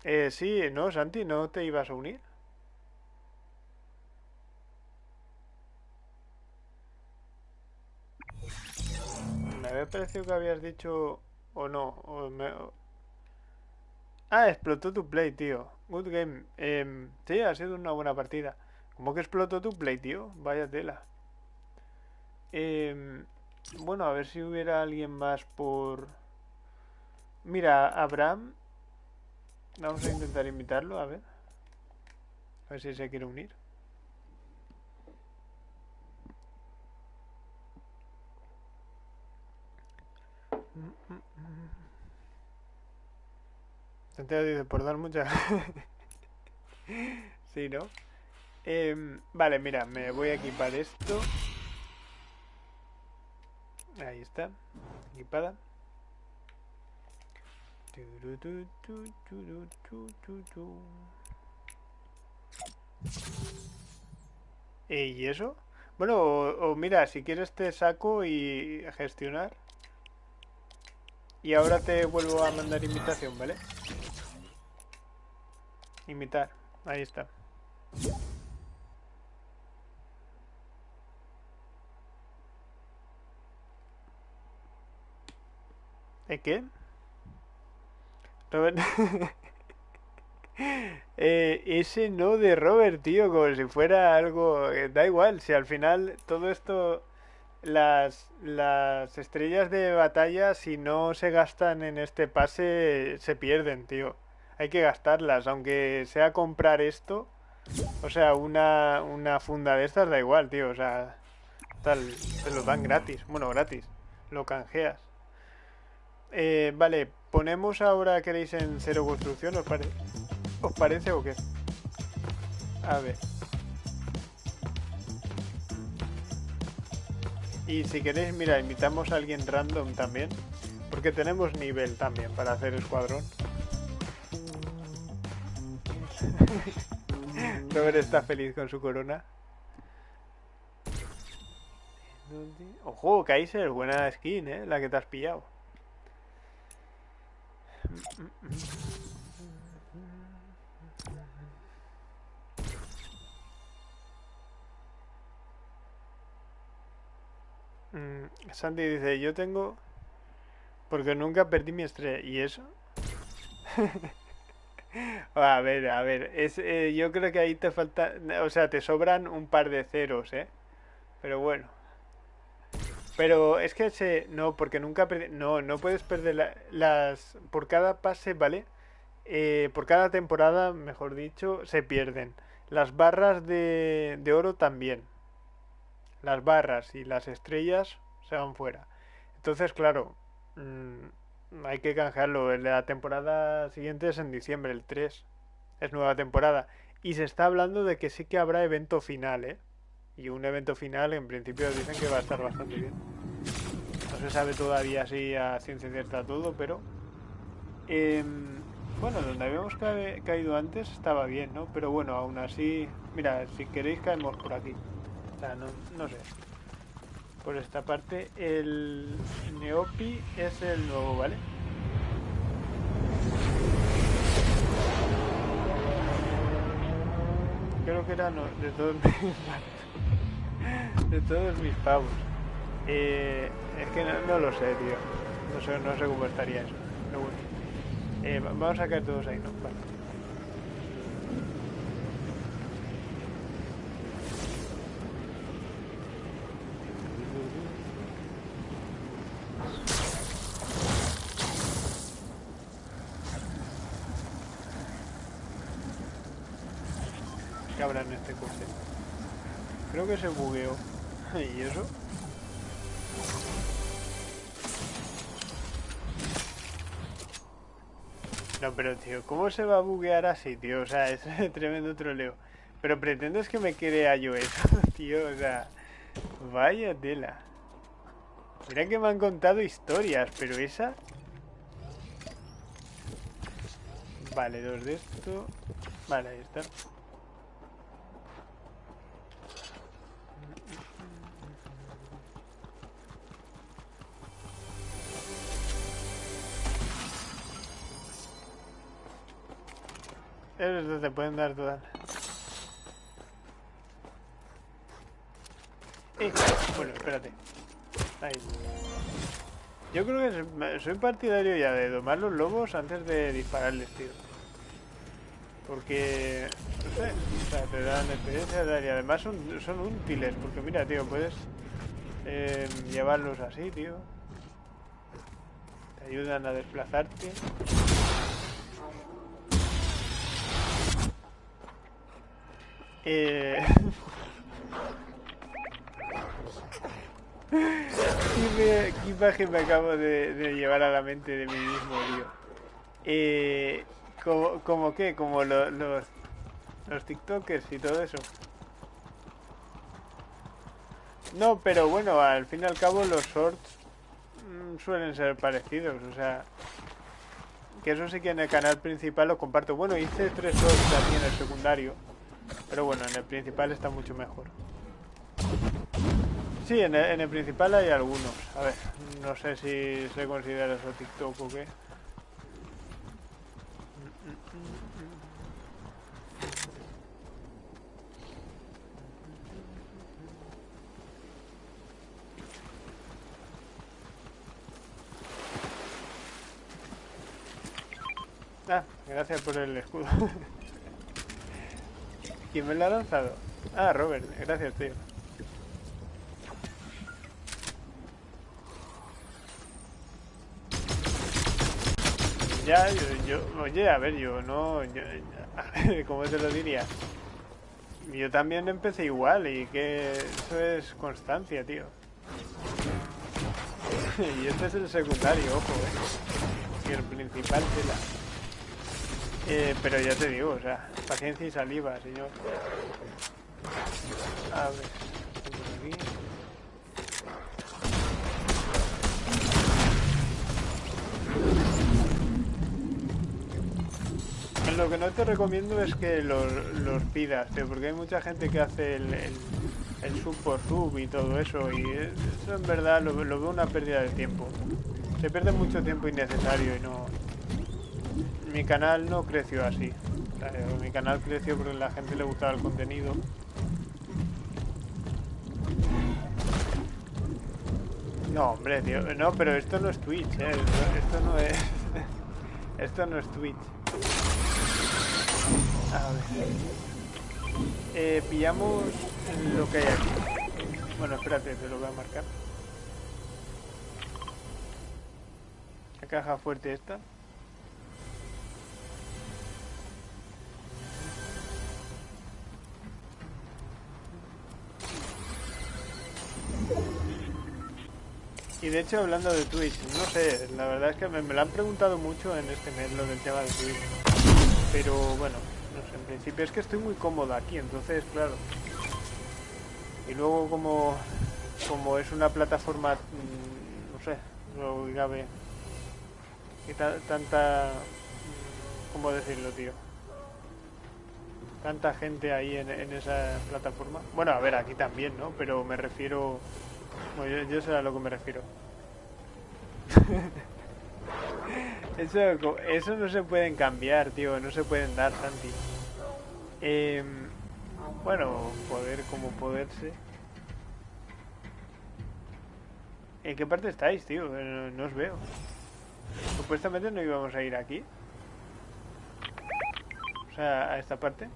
Eh, sí, no, Santi, ¿no te ibas a unir? Me había parecido que habías dicho o no. O me, Ah, explotó tu play, tío. Good game. Eh, sí, ha sido una buena partida. ¿Cómo que explotó tu play, tío? Vaya tela. Eh, bueno, a ver si hubiera alguien más por... Mira, Abraham. Vamos a intentar invitarlo, a ver. A ver si se quiere unir. Santiago dice, por dar mucha... sí, ¿no? Em, vale, mira, me voy a equipar esto. Ahí está, equipada. ¿Y eso? Bueno, o, mira, si quieres te saco y gestionar. Y ahora te vuelvo a mandar invitación, ¿vale? Imitar. Ahí está. ¿Eh, qué? Eh, ese no de Robert, tío, como si fuera algo... Eh, da igual, si al final todo esto... Las, las estrellas de batalla, si no se gastan en este pase, se pierden, tío hay que gastarlas, aunque sea comprar esto. O sea, una, una funda de estas da igual, tío. O sea, tal, te lo dan gratis. Bueno, gratis. Lo canjeas. Eh, vale, ponemos ahora, ¿queréis en cero construcción? ¿Os, ¿Os parece o qué? A ver. Y si queréis, mira, invitamos a alguien random también. Porque tenemos nivel también para hacer escuadrón. Robert está feliz con su corona. Ojo, Kaiser, buena skin, ¿eh? La que te has pillado. Mm, Sandy dice, yo tengo... Porque nunca perdí mi estrella. ¿Y eso? A ver, a ver, es, eh, yo creo que ahí te falta, o sea, te sobran un par de ceros, ¿eh? Pero bueno. Pero es que se, no, porque nunca, no, no puedes perder las, por cada pase, ¿vale? Eh, por cada temporada, mejor dicho, se pierden. Las barras de, de oro también. Las barras y las estrellas se van fuera. Entonces, claro, mmm, hay que canjearlo. La temporada siguiente es en diciembre, el 3. Es nueva temporada. Y se está hablando de que sí que habrá evento final, ¿eh? Y un evento final en principio dicen que va a estar bastante bien. No se sabe todavía si a ciencia cierta todo, pero... Em, bueno, donde habíamos caído antes estaba bien, ¿no? Pero bueno, aún así... Mira, si queréis caemos por aquí. O sea, no, no sé por esta parte. El Neopi es el nuevo, ¿vale? Creo que era de todos mis, de todos mis pavos. Eh, es que no, lo sé, tío. No sé, no sé cómo estaría eso. Pero bueno. Eh, vamos a caer todos ahí, ¿no? Vale. ¿Qué habrá este coche? Creo que se bugueó. ¿Y eso? No, pero tío, ¿cómo se va a buguear así, tío? O sea, es tremendo troleo. Pero pretendes que me crea yo eso, tío. O sea, vaya tela. Mira que me han contado historias, pero esa... Vale, dos de esto. Vale, ahí está. Eso te pueden dar todas. Eh, bueno, espérate. Yo creo que soy partidario ya de domar los lobos antes de dispararles, tío. Porque, no sé, o sea, te dan experiencia y además son, son útiles. Porque mira, tío, puedes eh, llevarlos así, tío. Te ayudan a desplazarte. Eh... ¿Qué, imagen me acabo de, llevar a la mente de mí mismo, tío? Eh, ¿como, ¿Como qué? Como los, los TikTokers y todo eso. No, pero bueno, al fin y al cabo los shorts mm, suelen ser parecidos, o sea... Que eso sí que en el canal principal lo comparto. Bueno, hice tres shorts también en el secundario. Pero bueno, en el principal está mucho mejor. Sí, en el, principal hay algunos. A ver, no sé si se considera eso TikTok o qué. Ah, gracias por el escudo. ¿Quién me lo ha lanzado? Ah, Robert, gracias, tío. Ya, yo, yo, oye, a ver, yo no, yo, ¿cómo te lo diría? Yo también empecé igual y que eso es constancia, tío. y este es el secundario, ojo, eh. Y el principal tela. Eh, pero ya te digo, o sea, paciencia y saliva, señor. A ver, aquí. Lo que no te recomiendo es que los, pidas, porque hay mucha gente que hace el, el, sub por sub y todo eso, y eso en verdad lo, lo veo una pérdida de tiempo. Se pierde mucho tiempo innecesario y no, mi canal no creció así. mi canal creció porque la gente le gustaba el contenido. No, hombre, tío. No, pero esto no es Twitch, ¿eh? Esto, no es... esto no es Twitch. A ver. Eh, pillamos lo que hay aquí. Bueno, espérate, te lo voy a marcar. La caja fuerte esta. Y de hecho, hablando de Twitch, no sé, la verdad es que me, lo han preguntado mucho en este mes lo del tema de Twitch. Pero bueno, no sé, en principio es que estoy muy cómodo aquí, entonces, claro. Y luego como, como es una plataforma, mm, no sé, lo cabe, y tanta, mm, ¿cómo decirlo, tío? Tanta gente ahí en, esa plataforma. Bueno, a ver, aquí también, ¿no? Pero me refiero bueno, yo, sé a lo que me refiero. eso, eso no se pueden cambiar, tío. No se pueden dar, Santi. Eh, bueno, poder como poderse. ¿En qué parte estáis, tío? No os veo. Supuestamente no íbamos a ir aquí. O sea, a esta parte.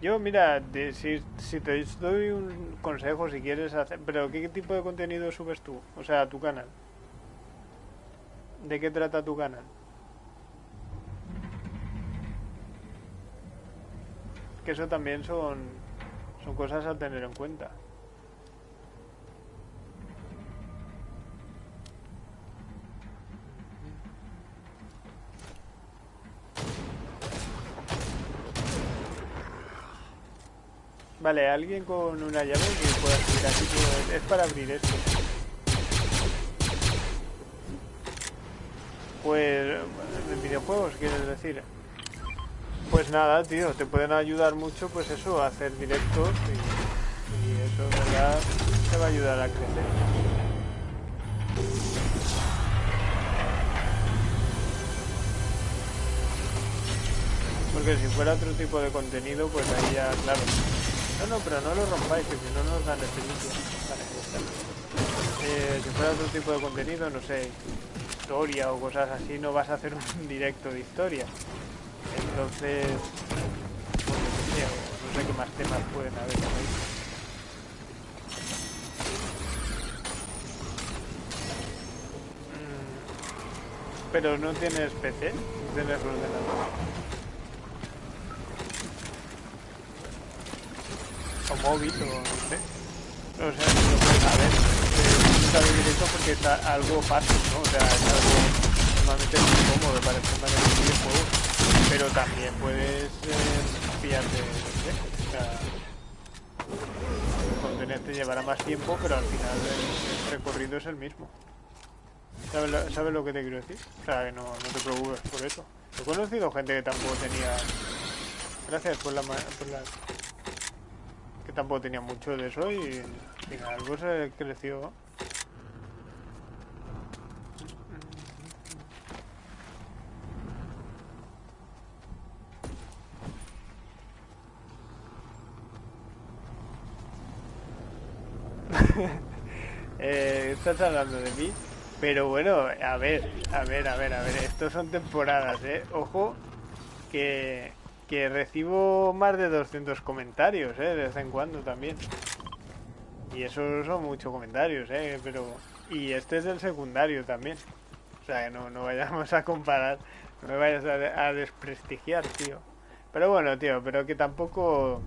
Yo, mira, si, si te doy un consejo, si quieres hacer... Pero, ¿qué tipo de contenido subes tú? O sea, tu canal. ¿De qué trata tu canal? Que eso también son, son cosas a tener en cuenta. Vale, alguien con una llave que pueda subir aquí. Es para abrir esto. Pues, en videojuegos, quieres decir. Pues nada, tío, te pueden ayudar mucho, pues eso, a hacer directos y, y eso, verdad, te va a ayudar a crecer. Porque si fuera otro tipo de contenido, pues ahí ya, claro. No, pero no lo rompáis, que si no nos dan. Vale, ya está. Eh, si fuera otro tipo de contenido, no sé, historia o cosas así, no vas a hacer un directo de historia. Entonces, pues, no sé qué más temas pueden haber ahí. Mm, Pero no tienes PC, tienes ordenador. O móvil, o no sé. O sea, no lo puedes saber. Está de directo porque es algo fácil, ¿no? O sea, es algo normalmente muy cómodo para de los videojuegos. Pero también puedes eh, pillarte, no sé, o sea, el contenido te llevará más tiempo, pero al final el, recorrido es el mismo. ¿Sabes lo, que te quiero decir? O sea, que no, no te preocupes por eso. He conocido gente que tampoco tenía... Gracias por la... Por la que tampoco tenía mucho de eso y al final algo se creció. Eh, estás hablando de mí, pero bueno, a ver, a ver, a ver, a ver, estos son temporadas, eh. Ojo, que, que recibo más de 200 comentarios, eh, de vez en cuando también. Y esos son muchos comentarios, eh, pero... Y este es el secundario también. O sea, que no, no vayamos a comparar, no me vayas a, desprestigiar, tío. Pero bueno, tío, pero que tampoco...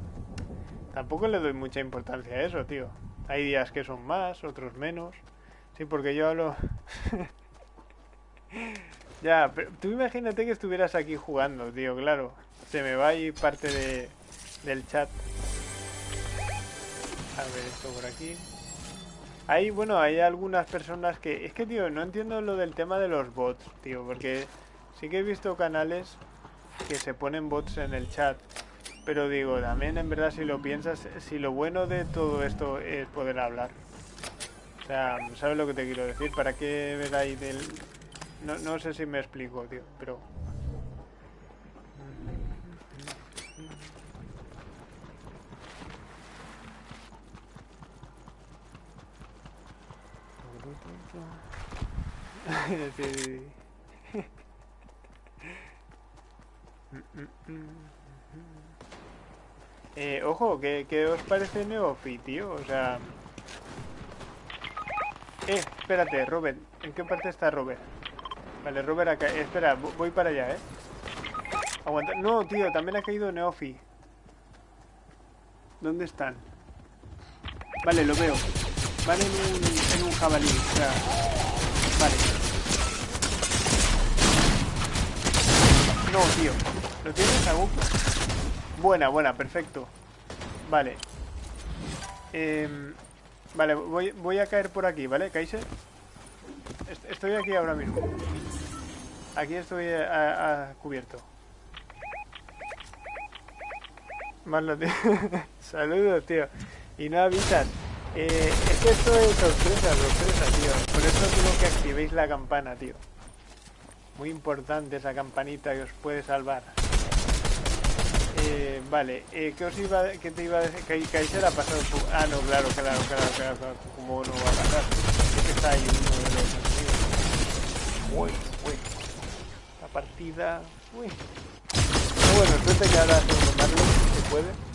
Tampoco le doy mucha importancia a eso, tío. Hay días que son más, otros menos. Sí, porque yo hablo... ya, pero tú imagínate que estuvieras aquí jugando, tío, claro. Se me va ahí parte de, del chat. A ver, esto por aquí. Hay, bueno, hay algunas personas que... Es que, tío, no entiendo lo del tema de los bots, tío, porque sí que he visto canales que se ponen bots en el chat. Pero digo, también en verdad si lo piensas, si lo bueno de todo esto es poder hablar. O sea, ¿sabes lo que te quiero decir? ¿Para qué ver ahí del...? No, no sé si me explico, tío, pero... Eh, ojo, ¿qué, ¿qué os parece Neofi, tío? O sea... Eh, espérate, Robert. ¿En qué parte está Robert? Vale, Robert acá. eh, espera, vo- voy para allá, ¿eh? Aguanta. No, tío, también ha caído Neofi. ¿Dónde están? Vale, lo veo. Van en un, en un jabalí. O sea... Vale. No, tío. ¿Lo tienes, Agu? Buena, buena, perfecto. Vale. Em, vale, voy, voy a caer por aquí, ¿vale, Kaiser? Est- Estoy aquí ahora mismo. Aquí estoy a, a cubierto. Marlo, tío. Saludos, tío. Y no avisas. Eh, es que esto es sorpresa, sorpresa, tío. Por eso digo que activéis la campana, tío. Muy importante esa campanita que os puede salvar. Eh, vale, eh, ¿qué os iba, qué te iba a decir? Que Kaiser ha pasado su... Ah, no, claro, claro, claro, claro, claro. ¿Cómo no va a pasar? Es que está ahí uno de los enemigos. Uy, uy. La partida... Uy. Pero bueno, suerte que ahora segundo Marlon, se puede.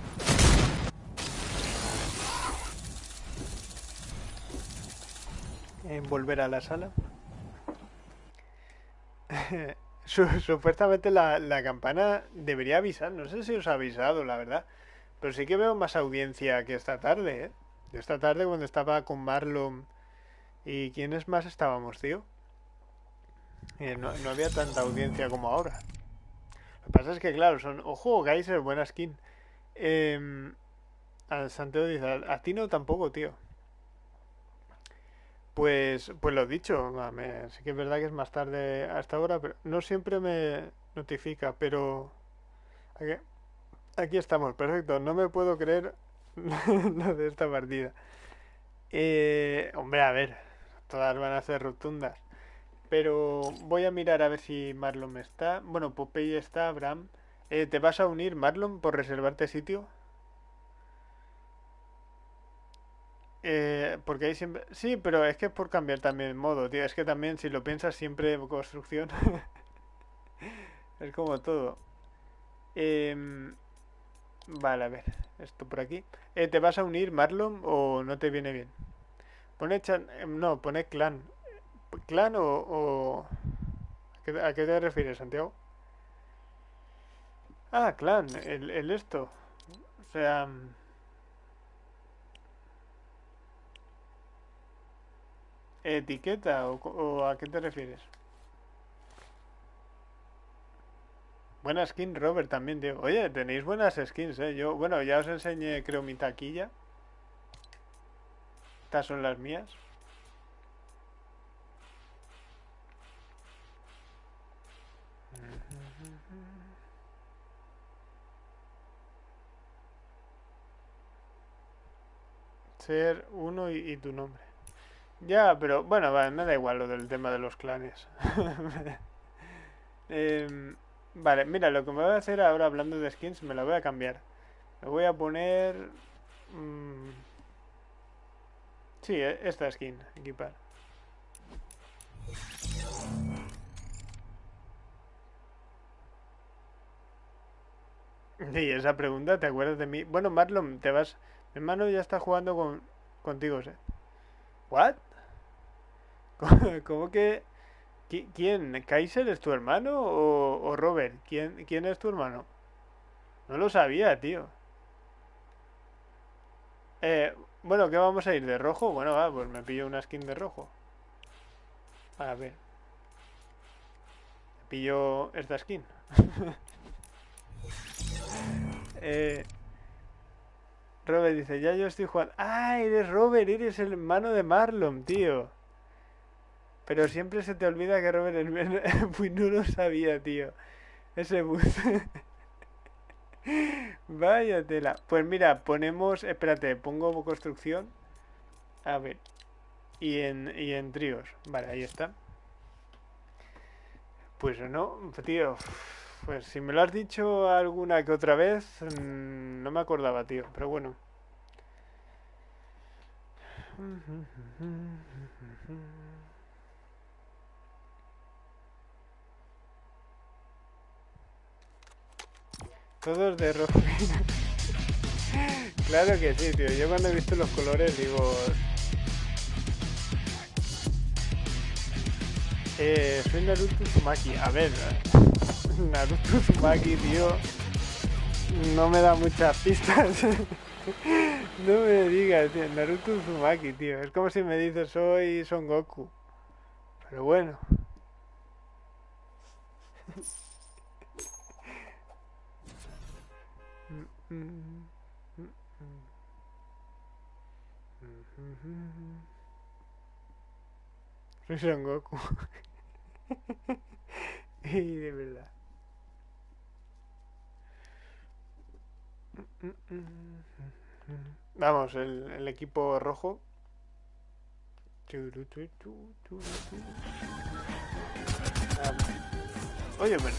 En volver a la sala. Supuestamente la, la, campana debería avisar. No sé si os ha avisado, la verdad. Pero sí que veo más audiencia que esta tarde, ¿eh? Esta tarde cuando estaba con Marlon... ¿Y quiénes más estábamos, tío? Eh, no, no, había tanta audiencia como ahora. Lo que pasa es que, claro, son... Ojo, Geyser, buena skin. Eh, Santiago dice, a ti no tampoco, tío. Pues, pues lo dicho, sí que es verdad que es más tarde a esta hora, pero no siempre me notifica, pero aquí, aquí estamos, perfecto, no me puedo creer lo de esta partida. Eh, hombre, a ver, todas van a ser rotundas, pero voy a mirar a ver si Marlon está. Bueno, Popeye está, Abraham. Eh, ¿Te vas a unir, Marlon, por reservarte sitio? Eh, porque ahí siempre... Sí, pero es que es por cambiar también el modo, tío. Es que también, si lo piensas, siempre construcción. es como todo. Eh... Vale, a ver. Esto por aquí. Eh, ¿Te vas a unir, Marlon, o no te viene bien? Pone chan... Em, no, pone clan. ¿Clan o...? o... ¿A qué te refieres, Santiago? Ah, clan. El, el esto. O sea... ¿Etiqueta o, o, a qué te refieres? Buena skin, Robert, también, tío. Oye, tenéis buenas skins, eh. Yo, bueno, ya os enseñé, creo, mi taquilla. Estas son las mías. Ser uno y, y tu nombre. Ya, pero bueno, vale, me da igual lo del tema de los clanes. eh, vale, mira, lo que me voy a hacer ahora hablando de skins, me la voy a cambiar. Me voy a poner... Mmm, sí, e, esta skin, equipar. Sí, esa pregunta, ¿te acuerdas de mí? Bueno, Marlon, te vas... Mi hermano ya está jugando con... contigo, ¿eh? ¿What? ¿Cómo que... ¿Quién? ¿Kaiser es tu hermano o, Robert? ¿Quién, ¿Quién es tu hermano? No lo sabía, tío. Eh, bueno, ¿qué vamos a ir? ¿De rojo? Bueno, va, pues me pillo una skin de rojo. A ver. Me pillo esta skin. eh, Robert dice, ya yo estoy jugando. ¡Ah, eres Robert! Eres el hermano de Marlon, tío. Pero siempre se te olvida que Robert el pues no lo sabía, tío. Ese bus. Vaya tela. Pues mira, ponemos. Espérate, pongo construcción. A ver. Y en, y en tríos. Vale, ahí está. Pues no, tío. Pues si me lo has dicho alguna que otra vez, mm, no me acordaba, tío. Pero bueno. Todos de rojo. claro que sí, tío. Yo cuando he visto los colores digo... Eh, soy Naruto Sumaki. A ver, Naruto Sumaki, tío. No me da muchas pistas. no me digas, tío. Naruto Sumaki, tío. Es como si me dices soy Son Goku. Pero bueno. Soy Son Goku. y de verdad. Vamos, el, el equipo rojo. Oye, pero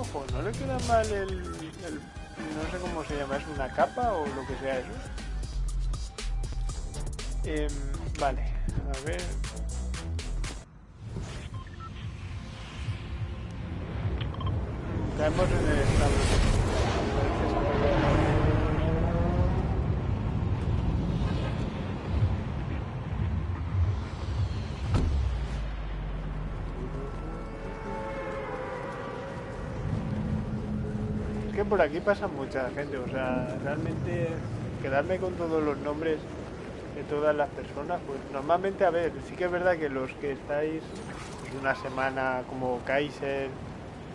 ojo, no le queda mal el, No sé cómo se llama, ¿es una capa o lo que sea eso? Eh, vale, a ver... Caemos en el estado. Por aquí pasa mucha gente, o sea, realmente quedarme con todos los nombres de todas las personas, pues normalmente, a ver, sí que es verdad que los que estáis pues, una semana como Kaiser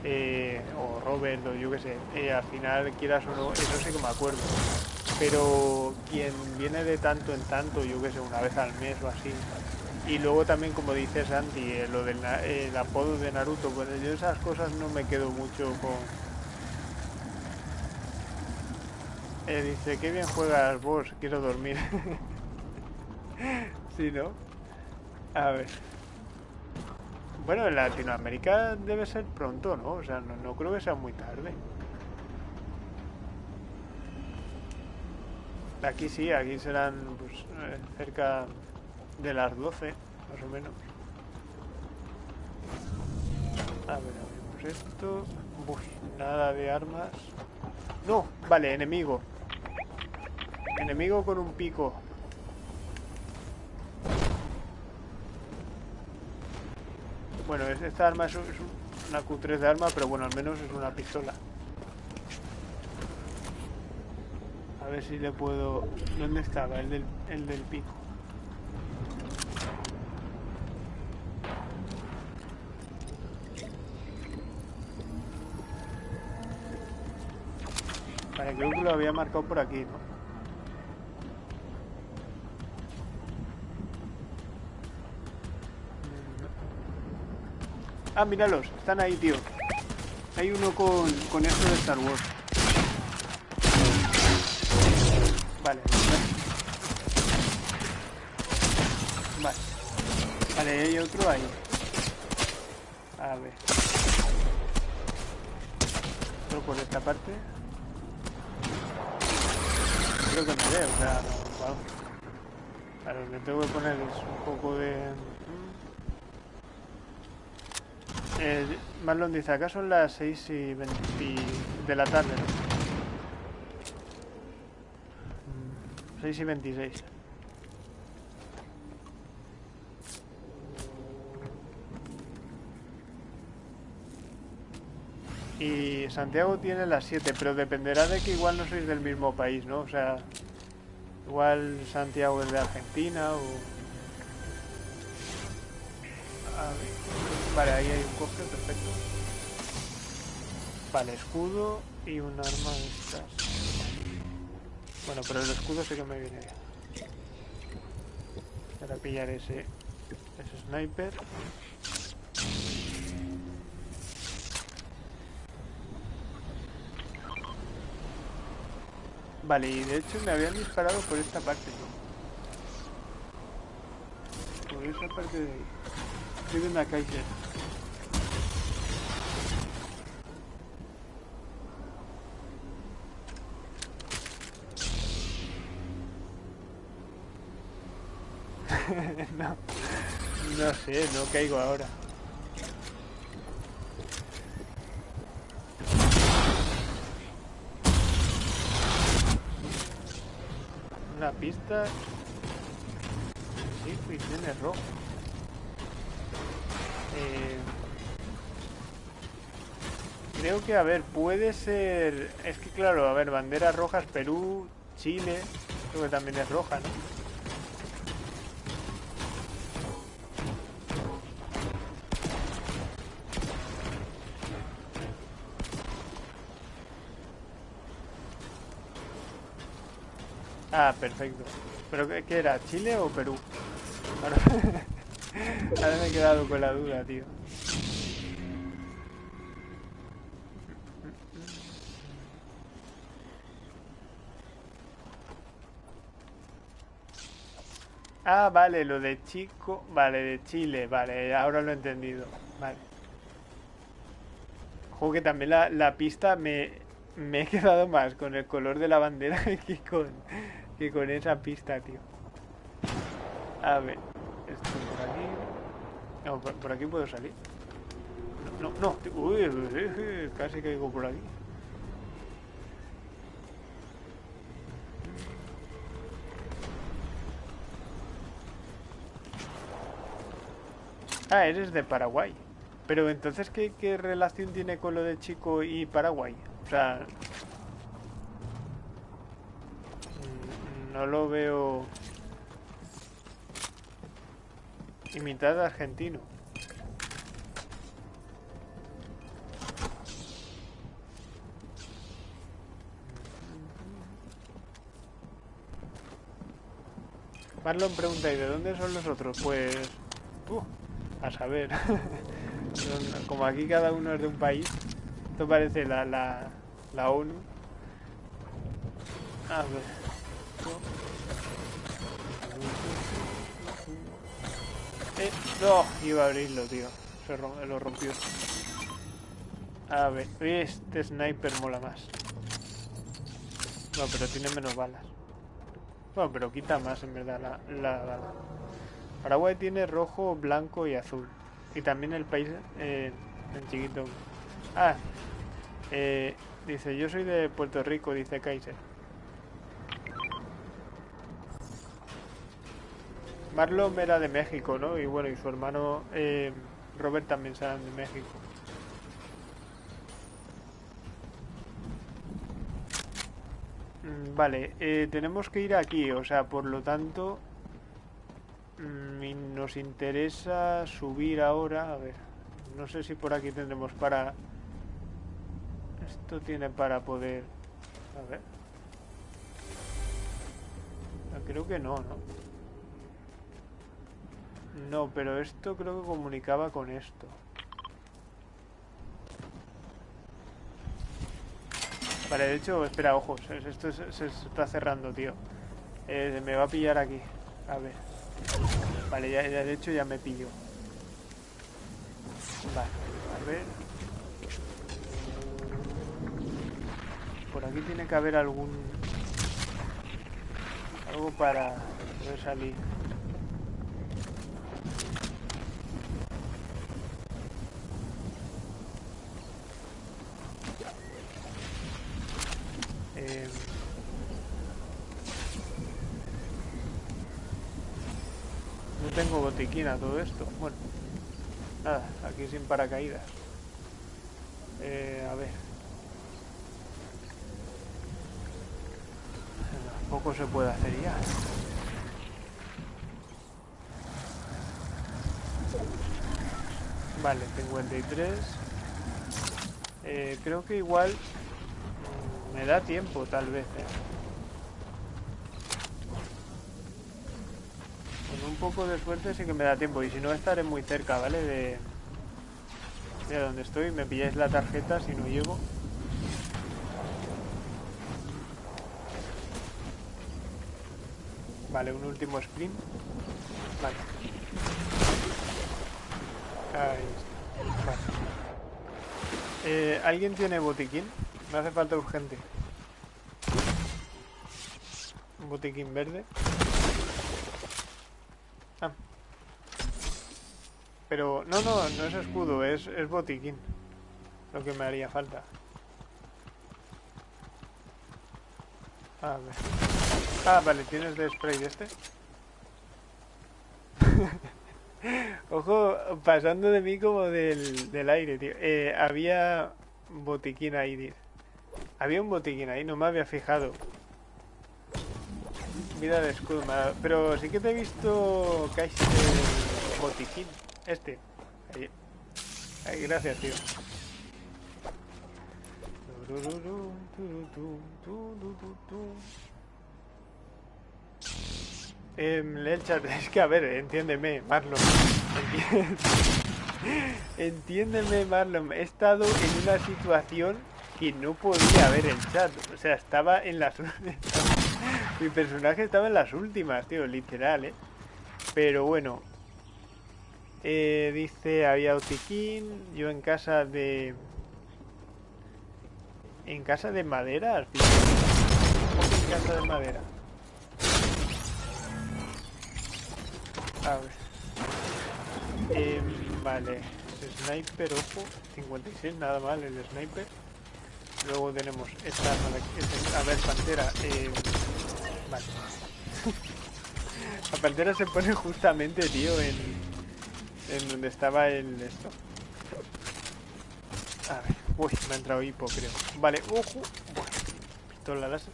eh, o Robert o yo qué sé, eh, al final quieras o no, eso sí que me acuerdo. Pero quien viene de tanto en tanto, yo qué sé, una vez al mes o así, y luego también como dice Santi, eh, lo del el apodo de Naruto, pues yo esas cosas no me quedo mucho con Eh, dice, qué bien juegas vos, quiero dormir. sí, ¿no? A ver. Bueno, en Latinoamérica debe ser pronto, ¿no? O sea, no, creo que sea muy tarde. Aquí sí, aquí serán pues, eh, cerca de las 12, más o menos. A ver, abrimos esto. nada de armas. No, vale, enemigo. Enemigo con un pico. Bueno, esta arma es, una Q3 de arma, pero bueno, al menos es una pistola. A ver si le puedo... ¿Dónde estaba? El del, el del pico. Vale, creo que lo había marcado por aquí, ¿no? Ah, míralos, están ahí, tío. Hay uno con, con esto de Star Wars. Vale. Vale. Vale, hay otro ahí. A ver. Otro por esta parte. Creo que me ve, o sea, vamos. Claro, le tengo que poner un poco de... Eh, Marlon dice, acá son las 6 y 20 de la tarde. 6 mm, y 26. Y Santiago tiene las 7, pero dependerá de que igual no sois del mismo país, ¿no? O sea, igual Santiago es de Argentina o... A ver. Vale, ahí hay un cofre, perfecto. Vale, escudo y un arma de estas. Bueno, pero el escudo sí que me viene bien. Para pillar ese, ese sniper. Vale, y de hecho me habían disparado por esta parte. Por esa parte de ahí. Estoy una Kaiser. no, no sé, no caigo ahora. Una pista. Sí, pues tiene rojo. Eh, creo que, a ver, puede ser... Es que claro, a ver, banderas rojas, Perú, Chile, creo que también es roja, ¿no? Ah, perfecto. ¿Pero qué, era? ¿Chile o Perú? Ahora, me he quedado con la duda, tío. Ah, vale, lo de chico, vale, de Chile, vale, ahora lo he entendido, vale. Juego que también la, la pista me, me he quedado más con el color de la bandera que con, que con esa pista, tío. A ver, esto por aquí. No, por, aquí puedo salir. No, no, no. Uy, casi caigo por aquí. Ah, eres de Paraguay. Pero entonces, ¿qué, ¿qué, relación tiene con lo de Chico y Paraguay? O sea... Mm, no lo veo... Y mitad argentino. Marlon pregunta, ¿y de dónde son los otros? Pues... Uh, a saber. Como aquí cada uno es de un país, esto parece la, la, la ONU. A ver. Eh, no, iba a abrirlo, tío. Se lo rompió. A ver, este sniper mola más. No, pero tiene menos balas. Bueno, pero quita más en verdad la, la bala. Paraguay tiene rojo, blanco y azul. Y también el país eh, en chiquito. Ah, eh, dice, yo soy de Puerto Rico, dice Kaiser. Marlon era de México, ¿no? Y bueno, y su hermano eh, Robert también será de México. Mm, vale, eh, tenemos que ir aquí, o sea, por lo tanto Mm, nos interesa subir ahora, a ver, no sé si por aquí tendremos para... Esto tiene para poder... A ver. Ah, creo que no, ¿no? No, pero esto creo que comunicaba con esto. Vale, de hecho, espera, ojos, esto se, está cerrando, tío. Eh, me va a pillar aquí. A ver. Vale, ya, de hecho ya me pillo. Vale, a ver. Por aquí tiene que haber algún... Algo para salir. Eh... todo esto. Bueno, nada, aquí sin paracaídas. Eh, a ver. Poco se puede hacer ya. Vale, 53. Eh, creo que igual mm, me da tiempo, tal vez. Eh. un poco de suerte sí que me da tiempo. Y si no, estaré muy cerca, ¿vale? De, de donde estoy. Me pilláis la tarjeta si no llego. Vale, un último sprint. Vale. Ahí está. Vale. Eh, ¿Alguien tiene botiquín? Me hace falta urgente. Botiquín verde. Ah. Pero, no, no, no es escudo, es, es botiquín. Lo que me haría falta. A ver. Ah, vale, ¿tienes de spray este? Ojo, pasando de mí como del, del aire, tío. Eh, había botiquín ahí, tío. Había un botiquín ahí, no me había fijado. Vida de escudo, pero sí que te he visto que hay botiquín. Este. Ahí. gracias, tío. Eh, el chat, es que a ver, entiéndeme, Marlon. Entiéndeme, Marlon. He estado en una situación que no podía ver el chat. O sea, estaba en las... Mi personaje estaba en las últimas, tío, literal, ¿eh? Pero bueno. Eh, dice, había Otiquín, yo en casa de... En casa de madera, tío. en casa de madera? A ver. Eh, vale. Sniper, ojo. 56, nada mal el sniper. Luego tenemos esta, a ver, pantera. Eh, vale. La pantera se pone justamente, tío, en, en donde estaba el esto. A ver, uy, me ha entrado hipo, creo. Vale, ojo. Bueno, pistola láser.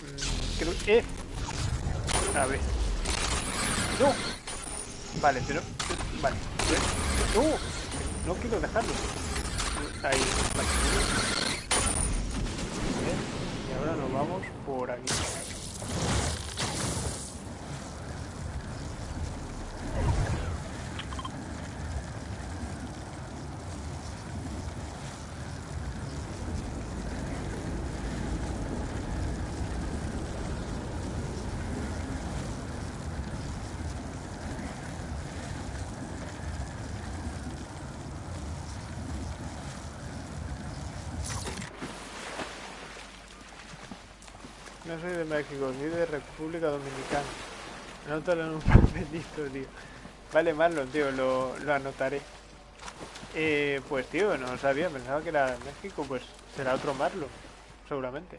Mm, creo, eh. A ver. No. Vale, pero... Vale. No. No quiero dejarlo. Ahí. Vale. Y ahora nos vamos por aquí. No soy de México, soy de República Dominicana. Anótalo en un papelito, tío. Vale, Marlon, tío, lo, anotaré. Eh, pues, tío, no sabía, pensaba que era México, pues será otro Marlon, seguramente.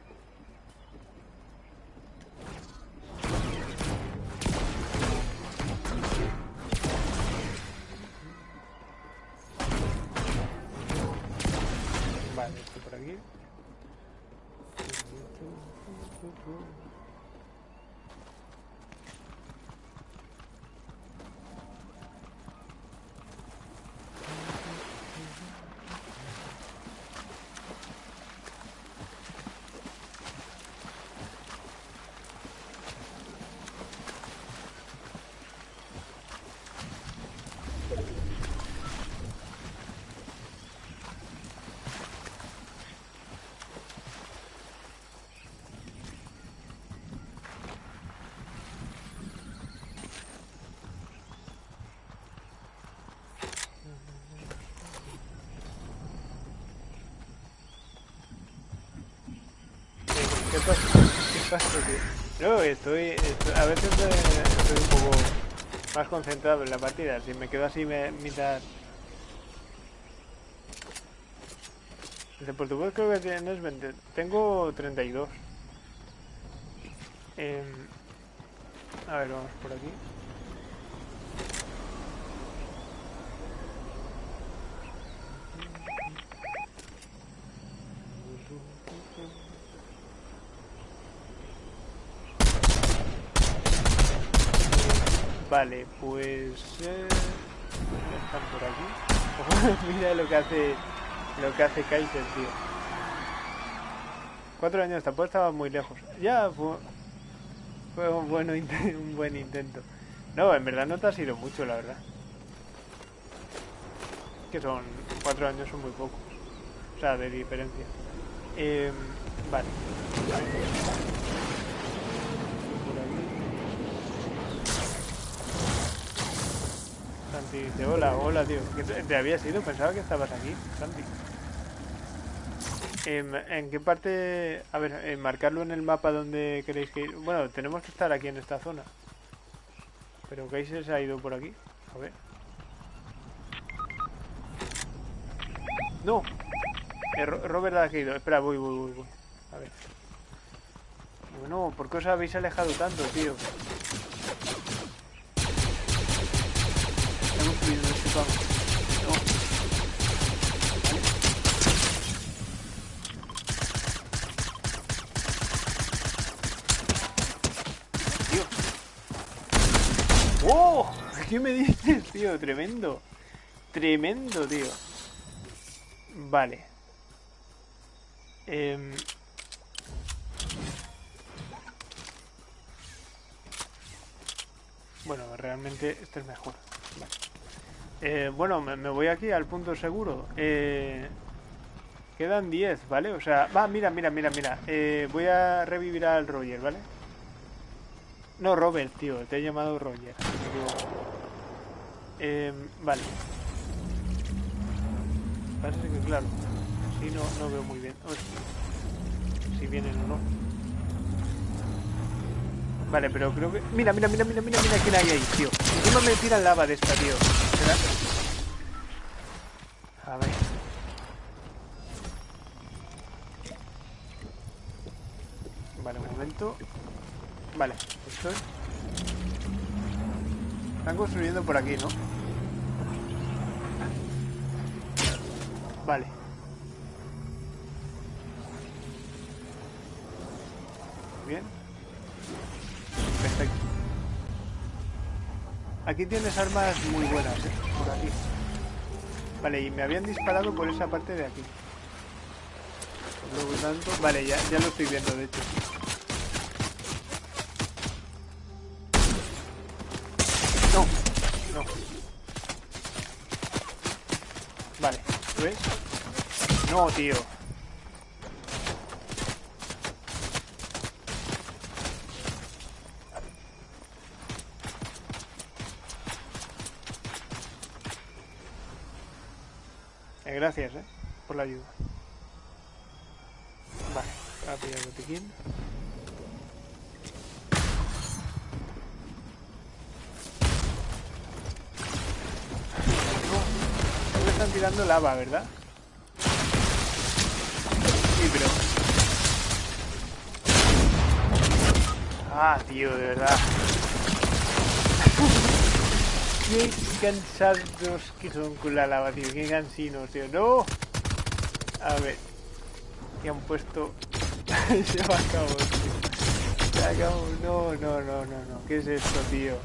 Pasa? No, estoy, a veces estoy un poco más concentrado en la partida. Si me quedo así me, mitad... Desde Portugal creo que tienes 20. Tengo 32. Eh, a ver, vamos por aquí. Vale, pues... Eh, están por aquí. Mira lo que hace lo que hace Kaiser, tío. Cuatro años, tampoco estaba muy lejos. Ya, fue, fue un, bueno, un buen intento. No, en verdad no te ha sido mucho, la verdad. Que son... Cuatro años son muy pocos. O sea, de diferencia. Eh, vale. Hola, hola, tío. ¿Te habías ido? Pensaba que estabas aquí, Santi. ¿En, em, ¿En, qué parte...? A ver, en marcarlo en el mapa donde queréis que ir. Bueno, tenemos que estar aquí en esta zona. Pero Kaiser se ha ido por aquí. A ver. ¡No! Eh, Robert ha caído. Espera, voy, voy, voy, voy. A ver. Bueno, ¿por qué os habéis alejado tanto, tío? ¡Oh! ¿Qué me dices, tío? Tremendo. Tremendo, tío. Vale. Eh... Bueno, realmente este es mejor. Vale. Eh, bueno, me, voy aquí al punto seguro. Eh, quedan 10, ¿vale? O sea, va, mira, mira, mira, mira. Eh, voy a revivir al Roger, ¿vale? No, Robert, tío, te he llamado Roger. vale. Parece que, claro, si no, no veo muy bien. Si vienen o no. Vale, pero creo que... Mira, mira, mira, mira, mira, mira quién hay ahí, tío. Encima me tiran lava de esta, tío. A ver. Vale, un momento. Vale, estoy. Están construyendo por aquí, ¿no? Vale. Bien. Aquí tienes armas muy buenas, ¿eh? Por aquí. Vale, y me habían disparado por esa parte de aquí. Por lo tanto... Vale, ya, ya lo estoy viendo, de hecho. No, no. Vale, ¿lo ves? No, tío. Eh, gracias, eh, ayuda. Vale, rápido botiquín. No, me están tirando lava, ¿verdad? Sí, pero... Ah, tío, de verdad. Qué cansados que son con la lava, tío. Qué cansinos, tío. ¡No! A ver. Que han puesto... Se me acabó, tío. Se acabó. No, no, no, no, no. ¿Qué es esto, tío?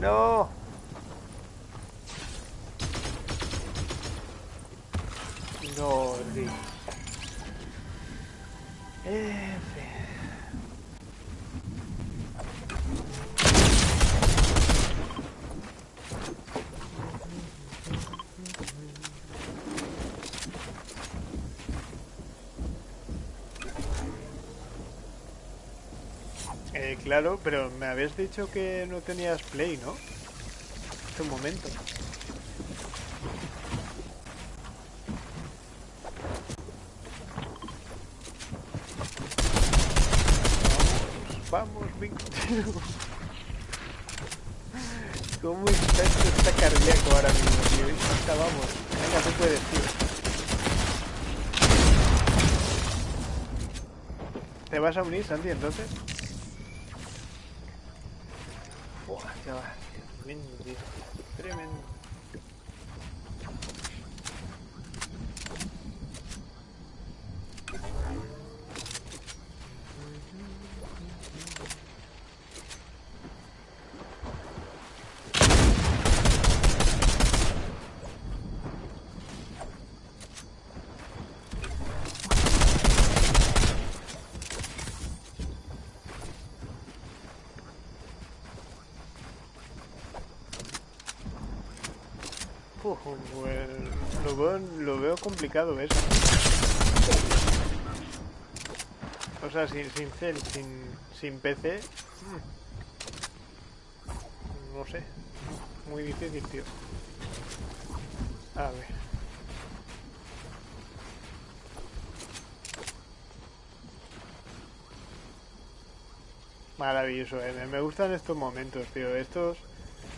¡No! No, tío. F. Eh, claro, pero me habías dicho que no tenías play, ¿no? Hace un momento. Vamos, Víctor. ¿Cómo está esto? Está cardíaco ahora mismo, tío. Vamos. Venga, tú puedes, tío. ¿Te vas a unir, Santi, entonces? Buah, ya va. Tremendo, tío. Tremendo. Uf, pues, lo, veo, lo veo O sea, sin, sin cel, sin, sin PC. mm, No sé. Muy difícil, tío. A ver. Maravilloso, eh. me- Me gustan estos momentos, tío. Estos,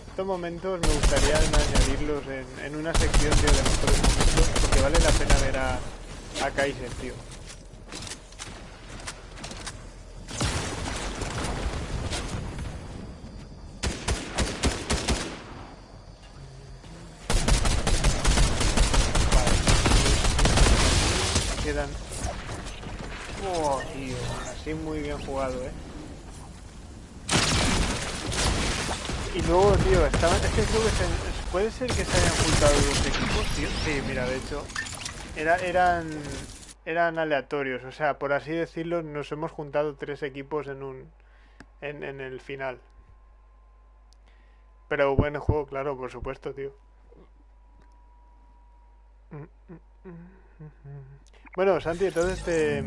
estos momentos me gustaría añadirlos en, en una sección, tío, de mejores porque vale la pena ver a, a Kaiser, tío. Quedan... Oh, tío, así muy bien jugado, eh. Y luego, tío, estaban, es que creo que se- puede ser que se hayan juntado dos equipos, tío. Sí, mira, de hecho, era, eran, eran aleatorios, o sea, por así decirlo, nos hemos juntado tres equipos en un, en, en el final. Pero buen juego, claro, por supuesto, tío. Bueno, Santi, entonces te,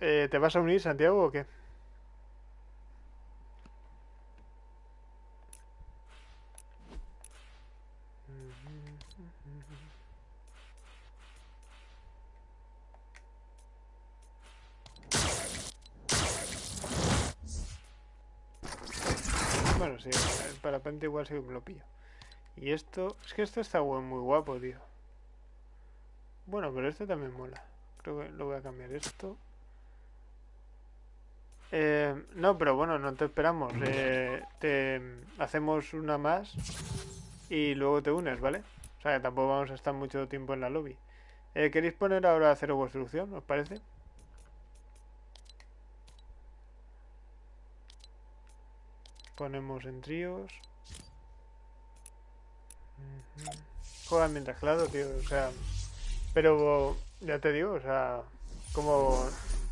eh, ¿te vas a unir, Santiago, o qué? Sí, el parapente igual sí que me lo pillo. Y esto... Es que esto está muy guapo, tío. Bueno, pero este también mola. Creo que lo voy a cambiar esto. Eh, no, pero bueno, no te esperamos. Eh, te hacemos una más y luego te unes, ¿vale? O sea, que tampoco vamos a estar mucho tiempo en la lobby. Eh, ¿Queréis poner ahora cero construcción? ¿Os parece? Ponemos en tríos. Juega mientras claro, tío. O sea, pero ya te digo, o sea, como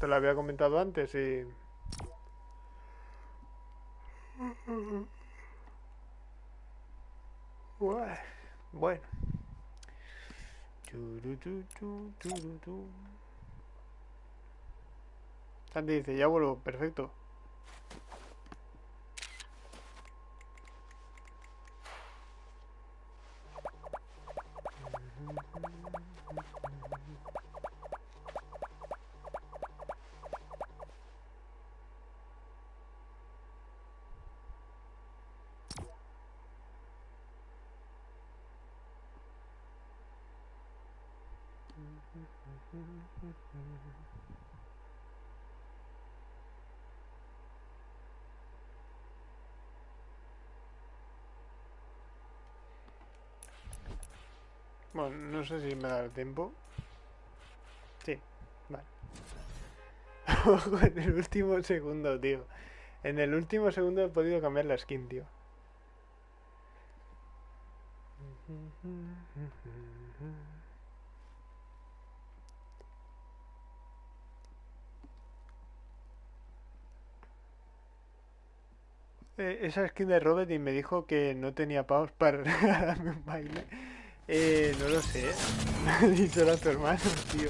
te lo había comentado antes y bueno. Sandy dice, ya vuelvo, perfecto. Bueno, no sé si me da tiempo. Sí, vale. en el último segundo, tío. En el último segundo he podido cambiar la skin, tío. Eh, esa skin de Robert y me dijo que no tenía pavos para regalarme un baile. Eh, no lo sé. Dicho a tu hermano, tío.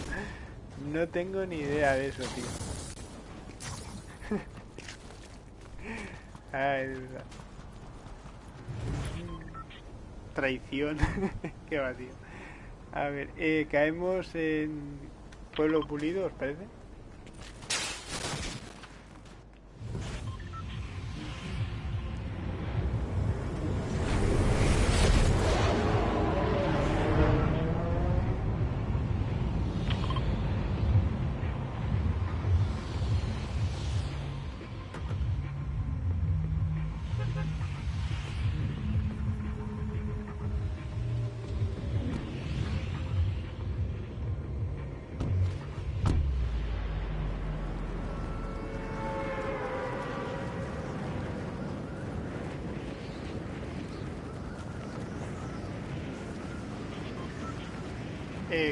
No tengo ni idea de eso, tío. Ay, de verdad. Traición. Qué va, tío. A ver, eh, caemos en Pueblo Pulido, ¿os parece?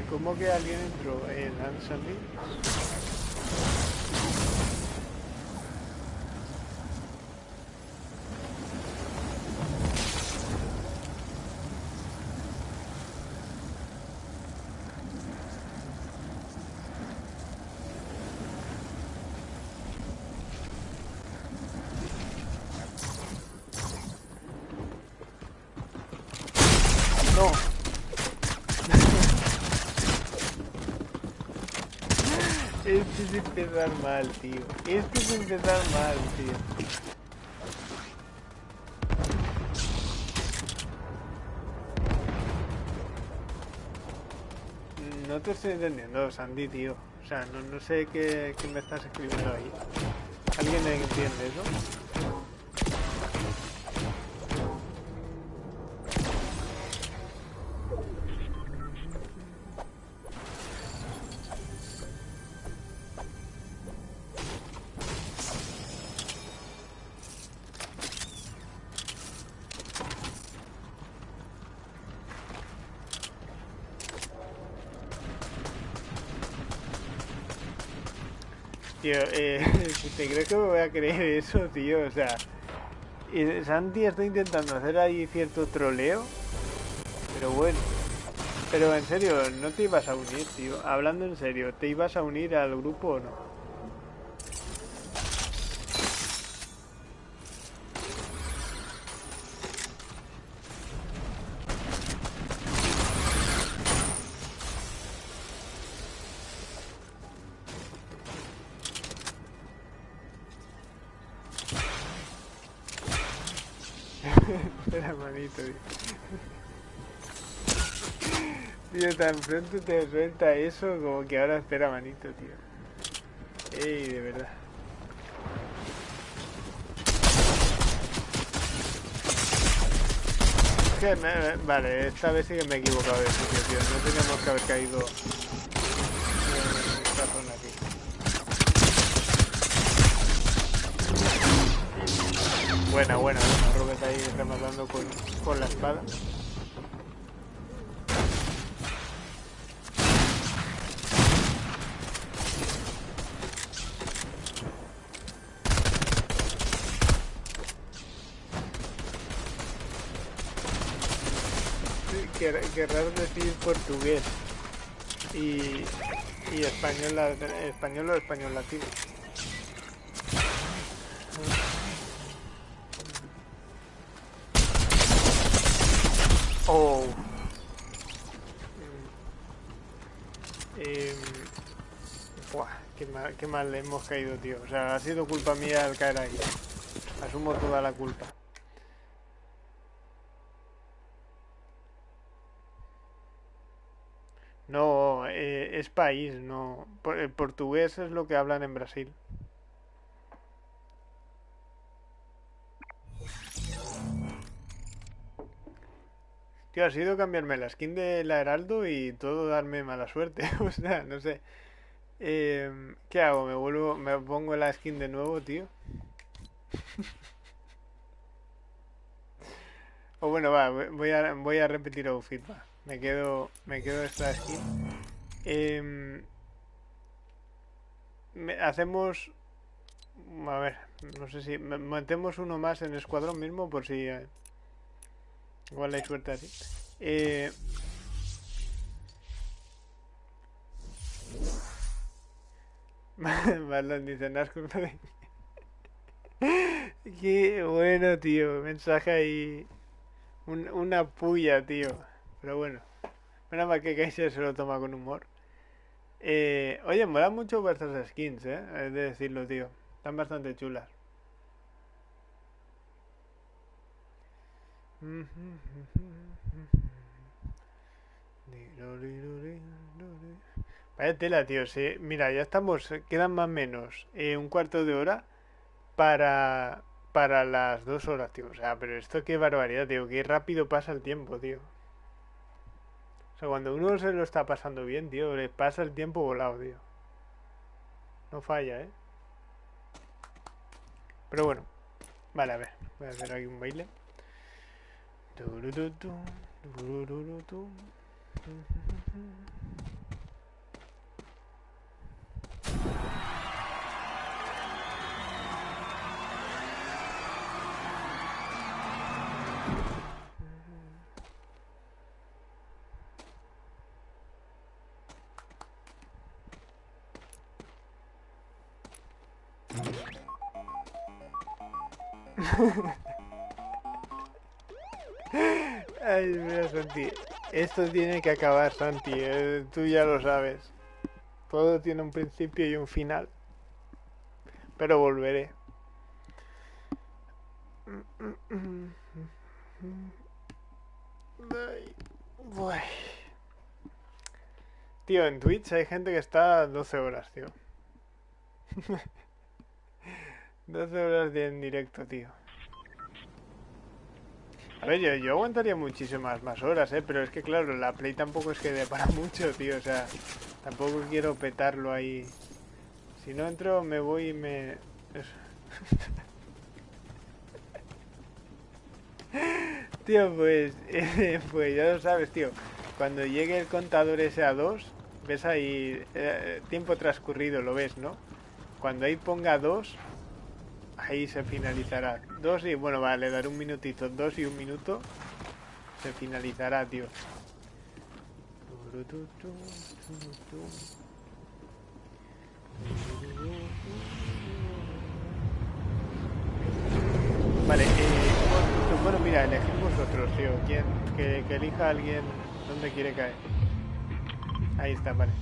¿Cómo que alguien entró en Ansandy? empezar mal, tío. Esto es empezar mal, tío. No te estoy entendiendo, Sandy, tío. O sea, no, no sé qué me estás escribiendo ahí. ¿Alguien entiende eso? ¿Te crees que me voy a creer eso, tío? O sea, Santi está intentando hacer ahí cierto troleo, pero bueno. Pero en serio, no te ibas a unir, tío. Hablando en serio, ¿te ibas a unir al grupo o no? Tan pronto te suelta eso como que ahora espera, manito, tío. Ey, de verdad. vale, esta vez sí que me he equivocado de sitio, tío. No teníamos que haber caído en esta zona aquí. Buena, buena. Robert ahí rematando con, con la espada. Querrás decir portugués y, y español, español o español latino. Oh. Eh, buah, qué mal, qué mal le hemos caído, tío. O sea, ha sido culpa mía al caer ahí. Asumo toda la culpa. No, eh, es país, no. El portugués es lo que hablan en Brasil. Tío, ha sido cambiarme la skin de la Heraldo y todo darme mala suerte. o sea, no sé. Em, ¿Qué hago? ¿Me vuelvo, me pongo la skin de nuevo, tío? o bueno, va, voy a, voy a repetir outfit, va. Me quedo, me quedo esta skin. Em, hacemos... A ver, no sé si... Metemos uno más en escuadrón mismo por si... Eh, igual hay suerte así. Eh, Marlon dice Qué bueno, tío. Mensaje ahí. una puya, tío. Pero bueno, menos mal que Kaiser se lo toma con humor. Eh, oye, mola mucho vuestras skins, ¿eh? Es de decirlo, tío. Están bastante chulas. Vaya tela, tío. Sí. Mira, ya estamos. Quedan más o menos eh, un cuarto de hora para, para las dos horas, tío. O sea, pero esto qué barbaridad, tío. Qué rápido pasa el tiempo, tío. O sea, cuando uno se lo está pasando bien, tío, le pasa el tiempo volado, tío. No falla, ¿eh? Pero bueno. Vale, a ver. Voy a hacer aquí un baile. Esto tiene que acabar, Santi. Eh, tú ya lo sabes. Todo tiene un principio y un final. Pero volveré. Tío, en Twitch hay gente que está 12 horas, tío. 12 horas de en directo, tío. A ver, yo, aguantaría muchísimas más horas, ¿eh? Pero es que, claro, la Play tampoco es que dé para mucho, tío. O sea, tampoco quiero petarlo ahí. Si no entro, me voy y me... tío, pues... pues ya lo sabes, tío. Cuando llegue el contador ese a 2, ves ahí... Eh, tiempo transcurrido, lo ves, ¿no? Cuando ahí ponga 2, ahí se finalizará. Dos y bueno, vale, dar un minutito. Dos y un minuto. Se finalizará, tío. Vale, eh, bueno, mira, elegimos vosotros, tío. ¿Quién? Que, elija a alguien dónde quiere caer. Ahí está, vale.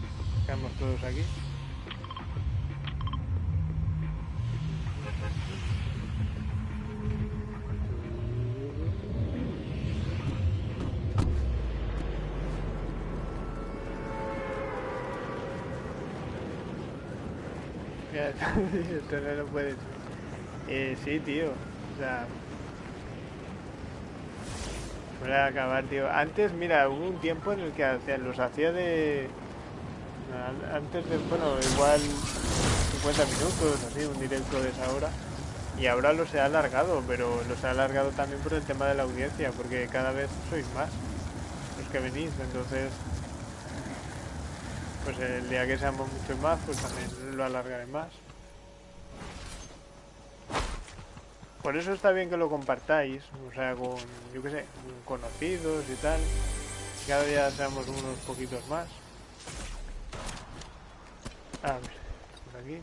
Quedamos todos aquí. esto no lo puedes. Eh, sí, tío. O sea. Suele acabar, tío. Antes, mira, hubo un tiempo en el que hacía, los hacía de. Antes de, bueno, igual 50 minutos, así, un directo de esa hora. Y ahora los he alargado, pero los he alargado también por el tema de la audiencia, porque cada vez sois más los que venís, entonces pues el día que seamos muchos más, pues también lo alargaré más. Por eso está bien que lo compartáis, o sea, con, yo qué sé, conocidos y tal. Cada día seamos unos poquitos más. A ver, por aquí.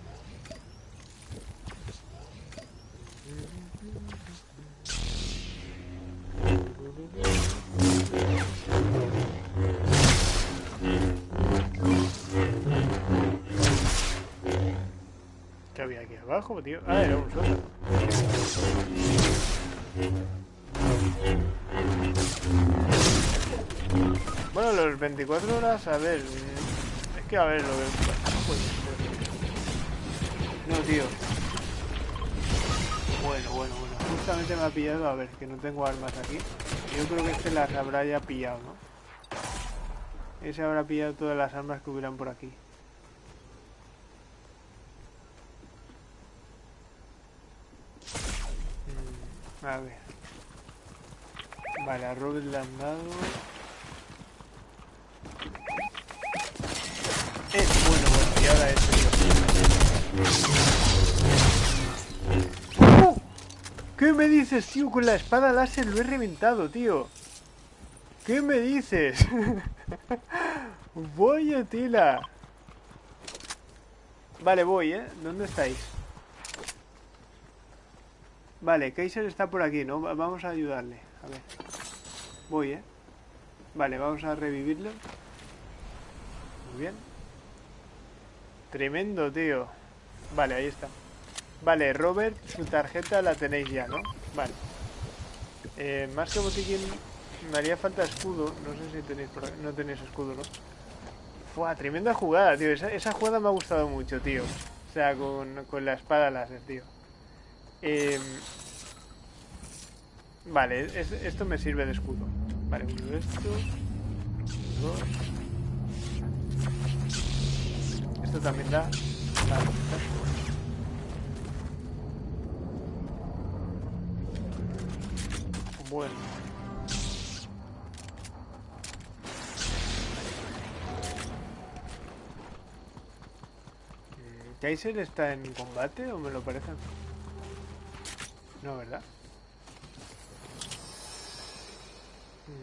¿Qué había aquí abajo, tío? Ah, era un sótano. Bueno, los 24 horas, a ver... Es que a ver lo que... No, tío. Bueno, bueno, bueno. Justamente me ha pillado, a ver, que no tengo armas aquí. Yo creo que este las habrá ya pillado, ¿no? Ese habrá pillado todas las armas que hubieran por aquí. Mm, a ver. Vale, a Robert le han dado... Eh, bueno, bueno, y ahora este, tío. ¡Oh! ¿Qué me dices, tío? Con la espada láser lo he reventado, tío. ¿Qué me dices? voy a tila. Vale, voy, ¿eh? ¿Dónde estáis? Vale, Kaiser está por aquí, ¿no? Vamos a ayudarle. A ver. Voy, ¿eh? Vale, vamos a revivirlo. Muy bien. Tremendo, tío. Vale, ahí está. Vale, Robert, su tarjeta la tenéis ya, ¿no? Vale. Eh, más que botiquín, me haría falta escudo. No sé si tenéis por No tenéis escudo, ¿no? Fua, tremenda jugada, tío. Esa, jugada me ha gustado mucho, tío. O sea, con, la espada láser, tío. Em, vale, esto me sirve de escudo. Vale, uno de estos. Dos. Esto también da. Bueno. ¿Kaiser está en combate o me lo parece? No, ¿verdad?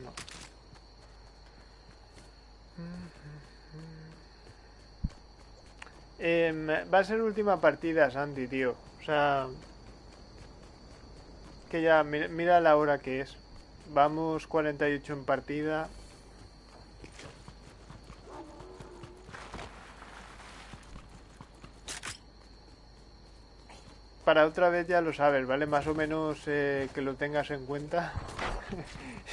No. Eh, va a ser última partida, Santi, tío. O sea... Que ya, mira, mira la hora que es. Vamos 48 en partida. Para otra vez ya lo sabes, ¿vale? Más o menos eh, que lo tengas en cuenta.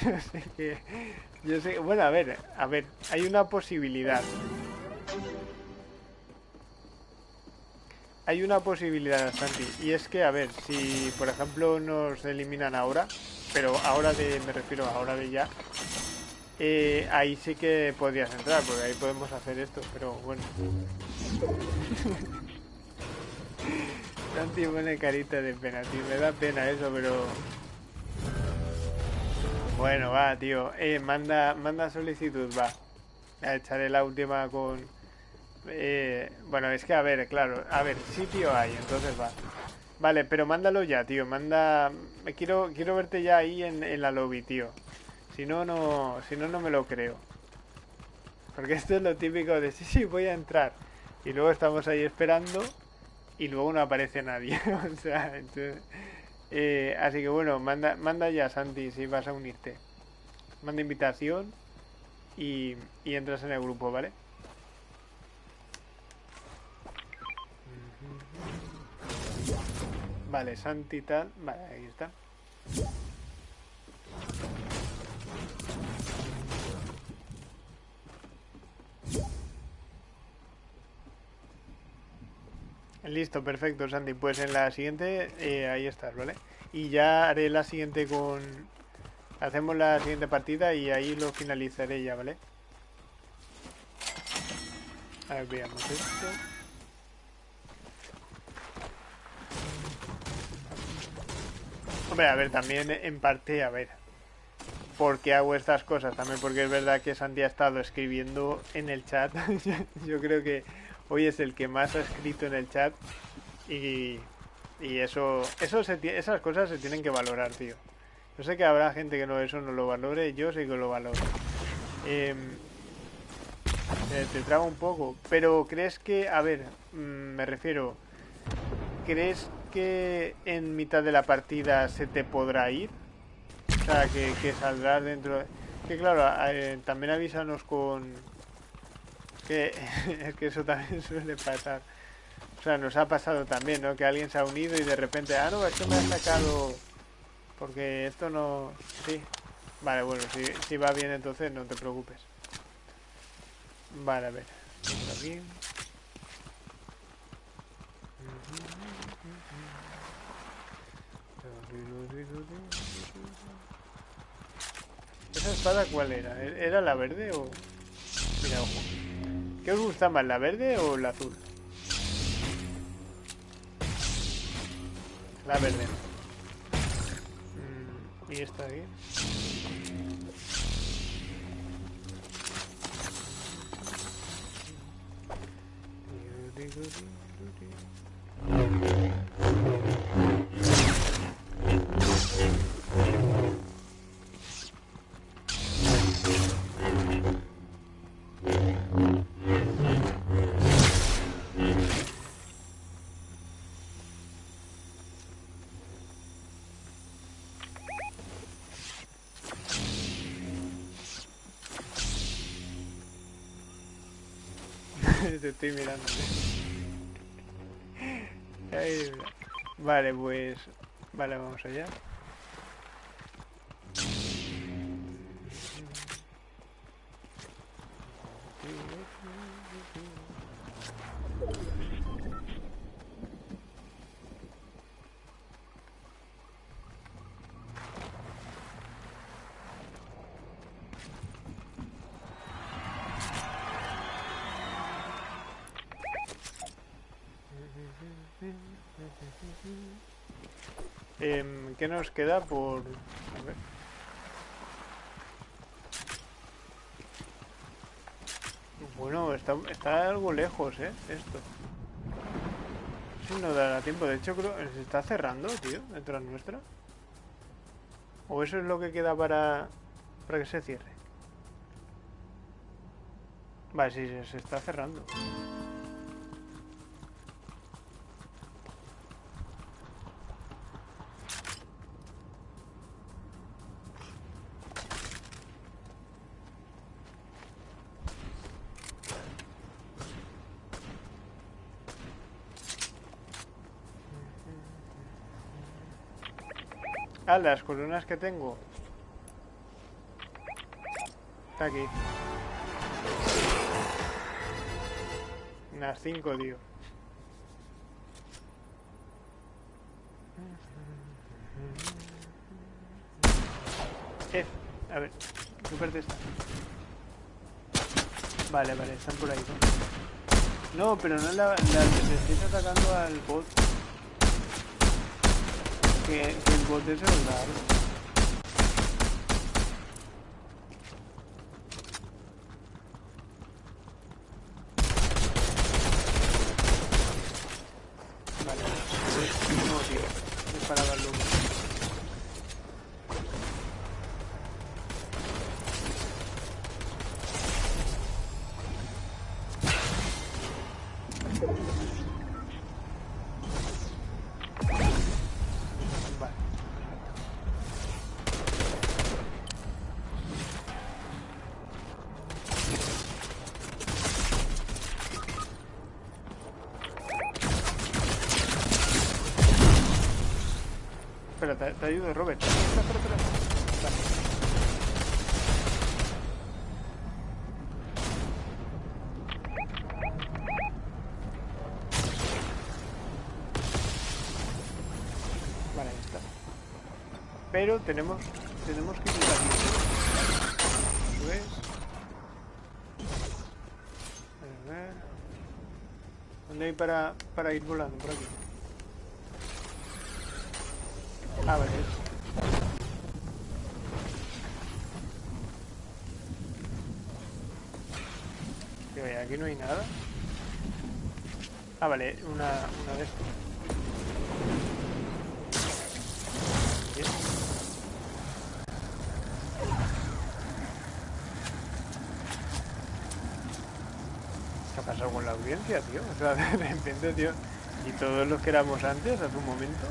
yo sé que... Bueno, a ver, a ver, hay una posibilidad. Hay una posibilidad, Santi, y es que, a ver, si por ejemplo nos eliminan ahora, pero ahora de, me refiero a ahora de ya, eh, ahí sí que podrías entrar, porque ahí podemos hacer esto, pero bueno. Santi pone carita de pena, tío. Me da pena eso, pero... Bueno, va, tío. Eh, manda, manda solicitud, va. Echaré la última con... Eh, bueno, es que a ver, claro. A ver, sitio hay, entonces va. Vale, pero mándalo ya, tío. Manda... Quiero, quiero verte ya ahí en, en la lobby, tío. Si no, no... Si no, no me lo creo. Porque esto es lo típico de... Sí, sí, voy a entrar. Y luego estamos ahí esperando y luego no aparece nadie. o sea, eh, así que bueno, manda, manda ya Santi si vas a unirte. Manda invitación y, y entras en el grupo, ¿vale? Vale, Santi tal. Vale, ahí está. Listo, perfecto, Sandy. Pues en la siguiente, eh, ahí estás, ¿vale? Y ya haré la siguiente con... Hacemos la siguiente partida y ahí lo finalizaré ya, ¿vale? A ver, veamos esto. Hombre, a ver, también en parte, a ver, ¿por qué hago estas cosas? También porque es verdad que Santi ha estado escribiendo en el chat. Yo creo que hoy es el que más ha escrito en el chat y, y eso, eso se, esas cosas se tienen que valorar, tío. Yo sé que habrá gente que no eso no lo valore, yo sí que lo valoro. Em, eh, te traba un poco, pero ¿crees que, a ver, mm, me refiero, ¿crees que en mitad de la partida se te podrá ir? O sea, que, que saldrás dentro... Que claro, eh, también avísanos con... Que, es que eso también suele pasar. O sea, nos ha pasado también, ¿no? Que alguien se ha unido y de repente, ah, no, esto me ha sacado... Porque esto no... Sí. Vale, bueno, si, si va bien entonces no te preocupes. Vale, a ver. Aquí. ¿Esa espada cuál era? ¿Era la verde o...? Mira, ojo. ¿Qué os gusta más, la verde o la azul? La verde. Mm, ¿Y esta aquí? Te estoy mirando. vale, pues... Vale, vamos allá. ¿Qué nos queda por...? A ver. Bueno, está, está algo lejos, ¿eh? Esto. Si no dará tiempo. De hecho, creo se está cerrando, tío, detrás nuestra. ¿O eso es lo que queda para, para que se cierre? Vale, sí, se está cerrando. Las coronas que tengo. Está aquí. Unas cinco, tío. Eh, a ver, ¿qué parte está? Vale, vale, están por ahí. No, pero no la, la, estoy atacando al bot que, que el es raro. te ayudo, Robert. Espera, espera, espera. Vale, ahí está. Pero tenemos, tenemos que ir aquí. Eso es. A ver. ¿Dónde hay para, para ir volando? Por aquí. Ah, vale. Tío, aquí no hay nada. Ah, vale, una, una de estas. ¿Qué ha pasado con la audiencia, tío? O sea, de repente, tío. Y todos los que éramos antes, hace un momento.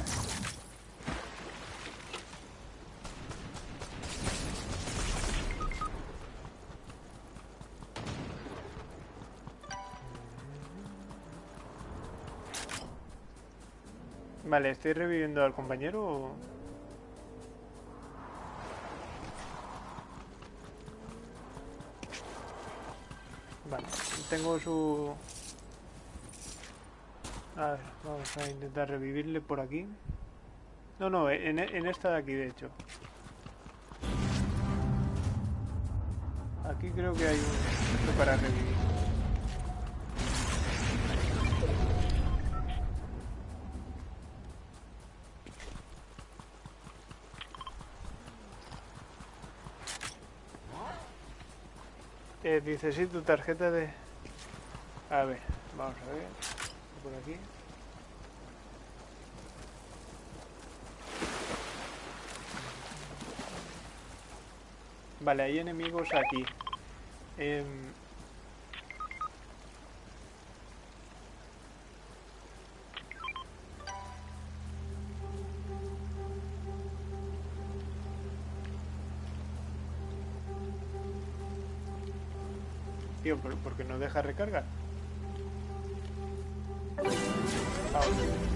Vale, ¿estoy reviviendo al compañero o...? Vale, tengo su... A ver, vamos a intentar revivirle por aquí. No, no, en, en esta de aquí, de hecho. Aquí creo que hay un... para revivir. Eh, dice, tu tarjeta de... A ver, vamos a ver. Por aquí. Vale, hay enemigos aquí. Em, Tío, ¿por, por qué no deja recargar? No,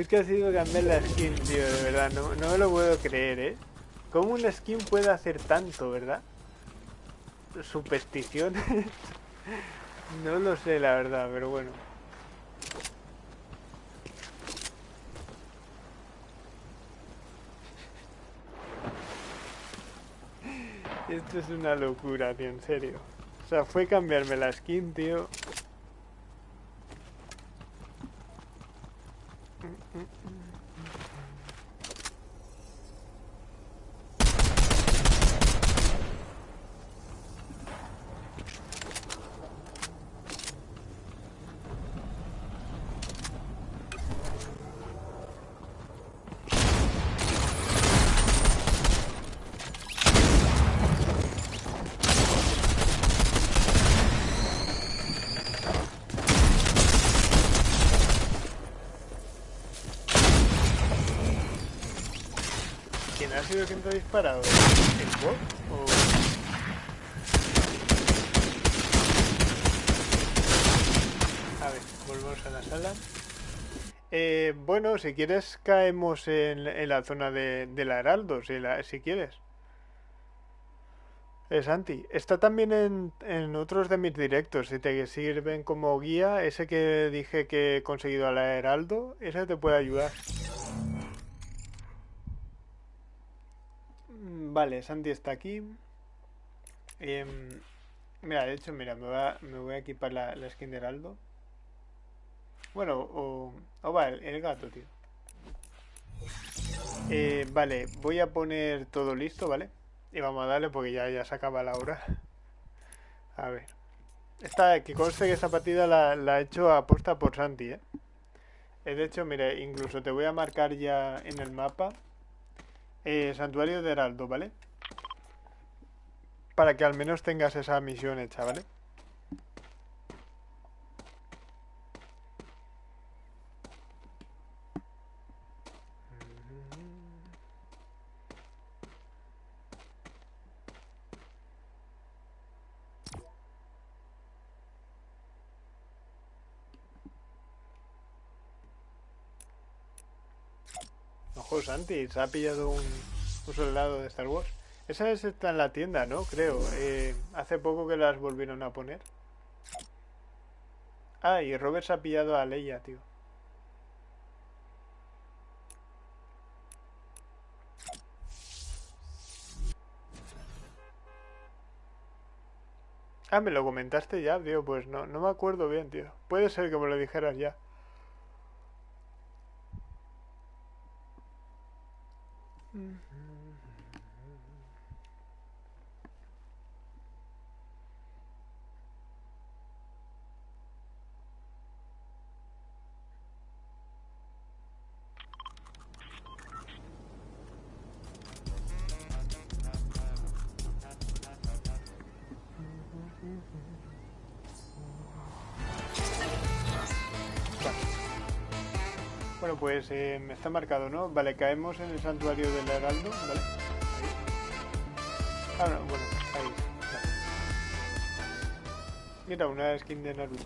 Es que ha sido cambiar la skin, tío, de verdad, no, no me lo puedo creer, ¿eh? ¿Cómo una skin puede hacer tanto, verdad? Supersticiones. no lo sé, la verdad, pero bueno. Esto es una locura, tío, en serio. O sea, fue cambiarme la skin, tío. ¿Quién ha sido ¿El bot? ¿O...? A ver, volvemos a la sala. Eh, bueno, si quieres caemos en, la zona de, de la Heraldo, si, la- si quieres. Es Santi. Está también en, en otros de mis directos. Si te sirven como guía, ese que dije que he conseguido a la Heraldo, ese te puede ayudar. Vale, Santi está aquí. Em, mira, de hecho, mira, me voy a, equipar la, skin de Heraldo. Bueno, o, o va, el, gato, tío. Eh, vale, voy a poner todo listo, ¿vale? Y vamos a darle porque ya, ya se acaba la hora. A ver. Esta, que conste que esta partida la, he hecho aposta por Santi, ¿eh? Eh, De hecho, mire, incluso te voy a marcar ya en el mapa eh, Santuario de Heraldo, ¿vale? para que al menos tengas esa misión hecha, ¿vale? Ojo, Santi, se ha pillado un, soldado de Star Wars. Esa es está en la tienda, ¿no? Creo. Eh, hace poco que las volvieron a poner. Ah, y Robert se ha pillado a Leia, tío. Ah, me lo comentaste ya, tío. Pues no, no me acuerdo bien, tío. Puede ser que me lo dijeras ya. Bueno, eh, está marcado, ¿no? Vale, caemos en el santuario del Heraldo, ¿vale? Ah, no, bueno, ahí. Vale. Mira, una skin de Naruto.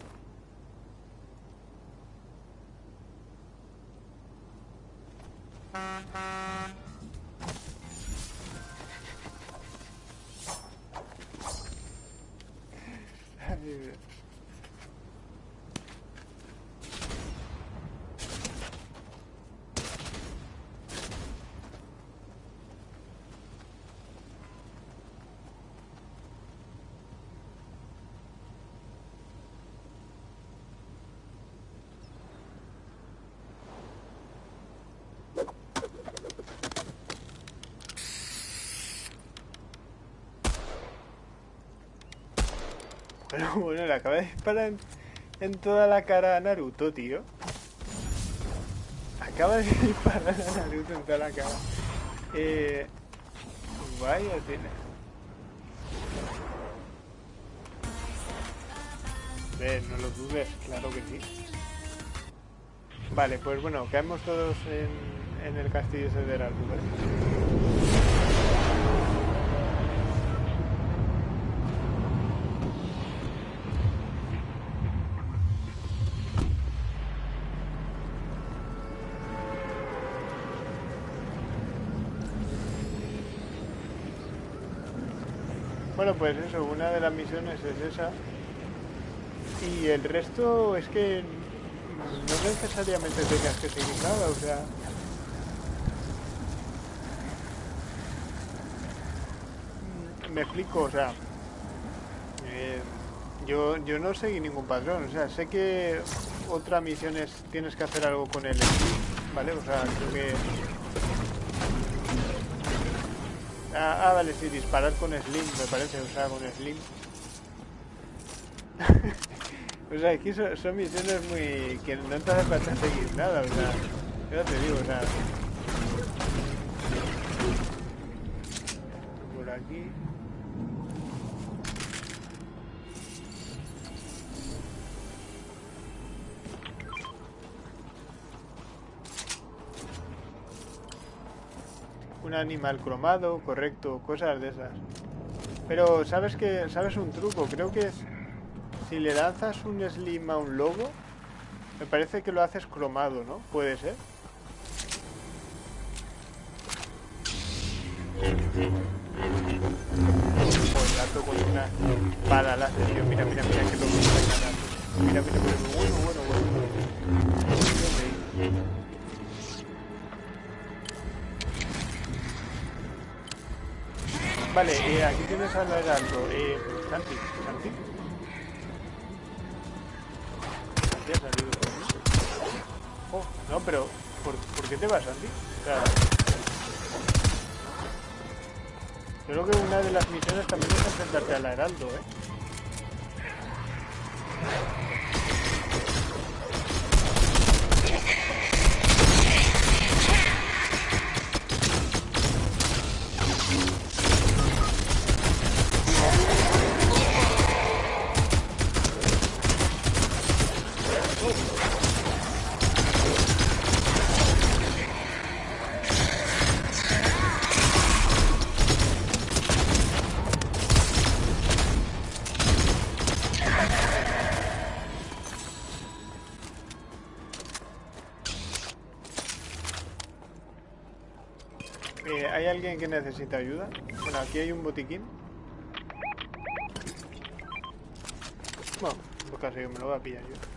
Pero bueno, le acaba de disparar en, toda la cara a Naruto, tío. Acaba de disparar a Naruto en toda la cara. Eh, vaya, tiene. Ve, no lo dudes, claro que sí. Vale, pues bueno, caemos todos en, el castillo ese de Heraldo, Pues eso, una de las misiones es esa. Y el resto es que no necesariamente tengas que seguir nada, o sea... Me explico, o sea... eh, yo, yo no seguí ningún patrón, o sea, sé que otra misión es tienes que hacer algo con el ¿vale? O sea, creo que... Ah, ah, vale, sí, disparar con Slim, me parece, o sea, con Slim. o sea, aquí son, misiones muy... que no te hace falta seguir nada, o sea... Ya te digo, o sea... Por aquí... Animal cromado, correcto, cosas de esas. Pero sabes que sabes un truco, creo que es si le lanzas un slim a un lobo, me parece que lo haces cromado, ¿no? Puede ser. Láser, tío. Mira, mira, mira que loco está mira, mira, bueno, bueno, bueno. Vale, eh, aquí tienes al heraldo. Eh, Santi, Santi. Santi ha salido. Oh, no, pero ¿por, ¿por qué te vas, Santi? O sea, creo que una de las misiones también es enfrentarte al heraldo, ¿eh? Necesita ayuda? Bueno, aquí hay un botiquín. Bueno, pues casi me lo voy a pillar yo.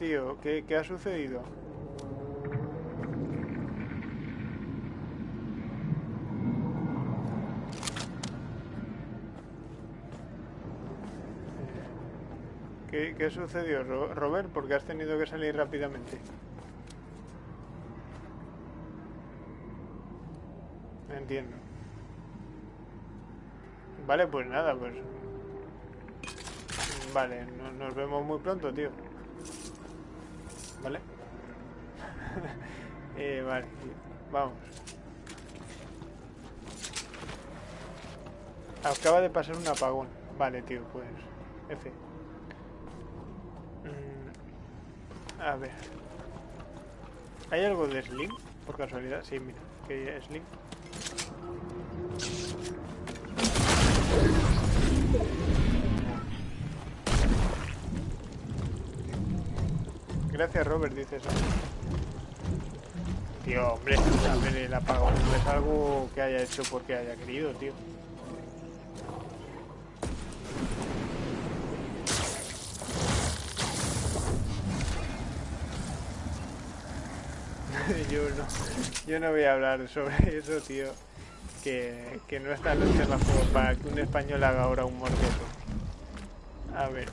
Tío, ¿qué, qué ha sucedido? ¿Qué, qué sucedió, Ro- Robert? ¿Por qué has tenido que salir rápidamente? Entiendo. Vale, pues nada, pues... Vale, no- nos vemos muy pronto, tío. ¿Vale? eh, vale, vamos. Acaba de pasar un apagón. Vale, tío, pues... F. Mm, a ver. ¿Hay algo de Slim? Por casualidad. Sí, mira. Que Slim. Gracias, Robert, dice eso. Tío, hombre, ver, el apagón no es algo que haya hecho porque haya querido, tío. yo no yo no voy a hablar sobre eso, tío. Que, que no están los semáforos para que un español haga ahora un morteso. A ver.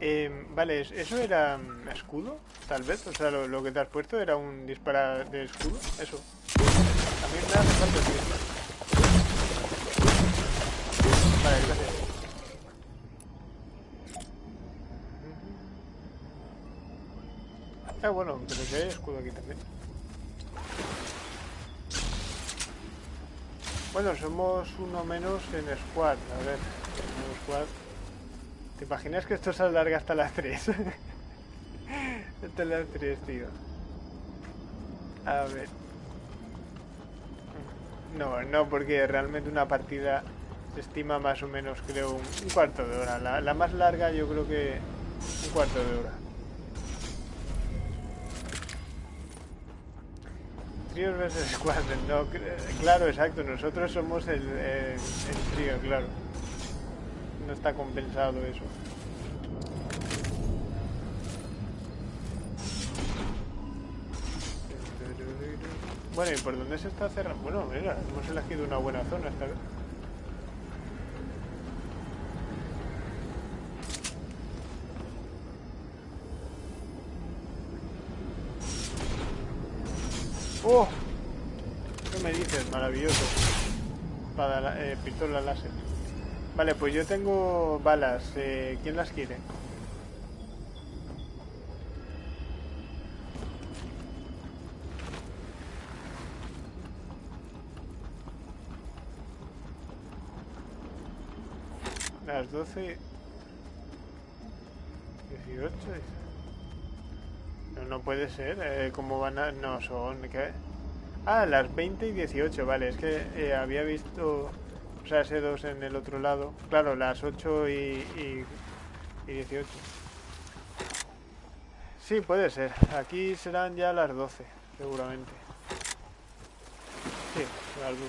Eh, vale, ¿es- ¿eso era mm, escudo? Tal vez, o sea, lo, que te has puesto era un dispara de escudo, eso. Mí me hace falta. Vale, gracias. Ah, bueno, pero que hay escudo aquí también. Bueno, somos uno menos en squad. A ver, en squad. ¿Te imaginas que esto se alarga hasta las 3? hasta las 3, tío. A ver. No, no, porque realmente una partida se estima más o menos, creo, un, cuarto de hora. La, la más larga yo creo que un cuarto de hora. Versus no, claro, exacto, nosotros somos el, el, el trío, claro. No está compensado eso. Bueno, ¿y por dónde se está cerrando? Bueno, mira, hemos elegido una buena zona esta vez. ¡Oh! ¿Qué me dices? Maravilloso. Para la, eh, pistola láser. Vale, pues yo tengo balas. Eh, ¿Quién las quiere? Las 12... 18... No, no puede ser. Eh, ¿Cómo van a...? No, son... ¿Qué? Ah, las 20 y 18, vale. Es que eh, había visto... Ese 2 en el otro lado. Claro, las 8 y, y, y 18. Sí, puede ser. Aquí serán ya las 12, seguramente. Sí, las 12.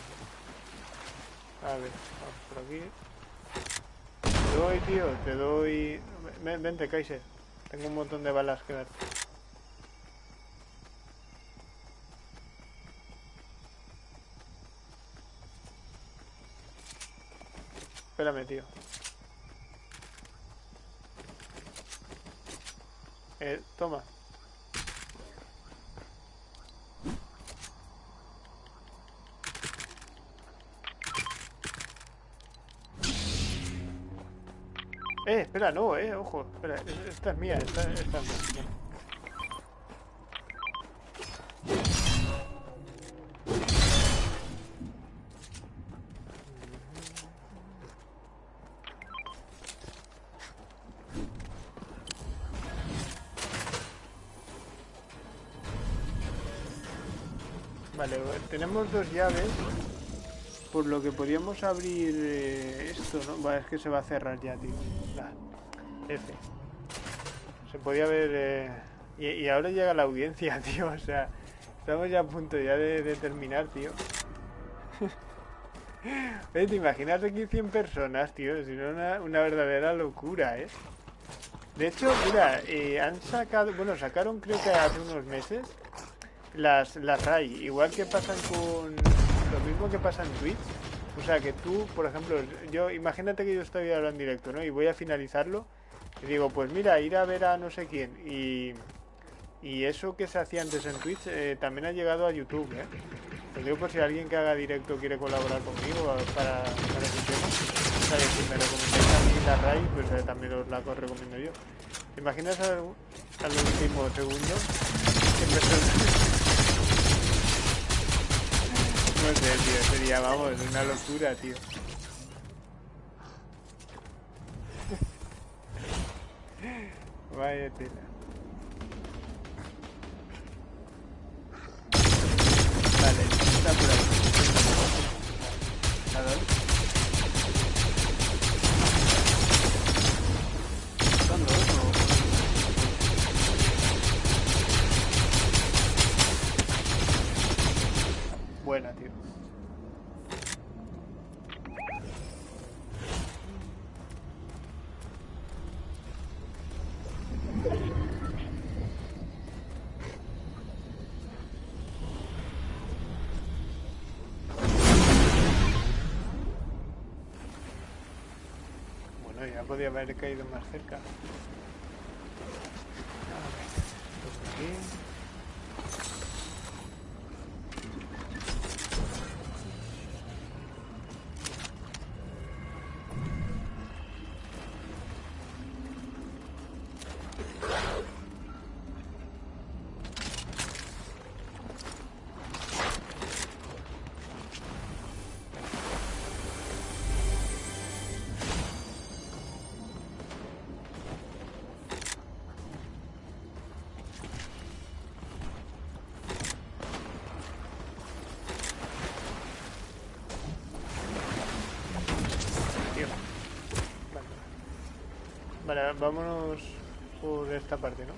A ver, vamos por aquí. Te doy, tío, te doy... Ven, vente, Kaiser. Tengo un montón de balas que darte. Espérame, tío. Eh, toma. Eh, espera, no, eh, ojo. Espera, esta es mía, esta, esta es mía. Dos llaves por lo que podríamos abrir eh, esto, ¿no? Es que se va a cerrar ya, tío. F. Se podía ver... Eh, y, ahora llega la audiencia, tío. O sea, estamos ya a punto ya de, terminar, tío. ¿te imaginas aquí 100 personas, tío? Si una, una verdadera locura, ¿eh? De hecho, mira, eh, han sacado... Bueno, sacaron creo que hace unos meses las, las RAI. Igual que pasan con lo mismo que pasa en Twitch. O sea, que tú, por ejemplo, yo imagínate que yo estoy ahora en directo, ¿no? Y voy a finalizarlo. Y digo, pues mira, ir a ver a no sé quién. Y, y eso que se hacía antes en Twitch eh, también ha llegado a YouTube, ¿eh? Lo digo por si alguien que haga directo quiere colaborar conmigo para, para ese tema. O sea, que si me recomendáis a mí la RAI, pues eh, también os la recomiendo yo. ¿Te imaginas al, al último segundo? No sé, tío, sería, vamos, una locura, tío. Vaya tela. Podía haber caído más cerca. Vale, vámonos por esta parte, ¿no?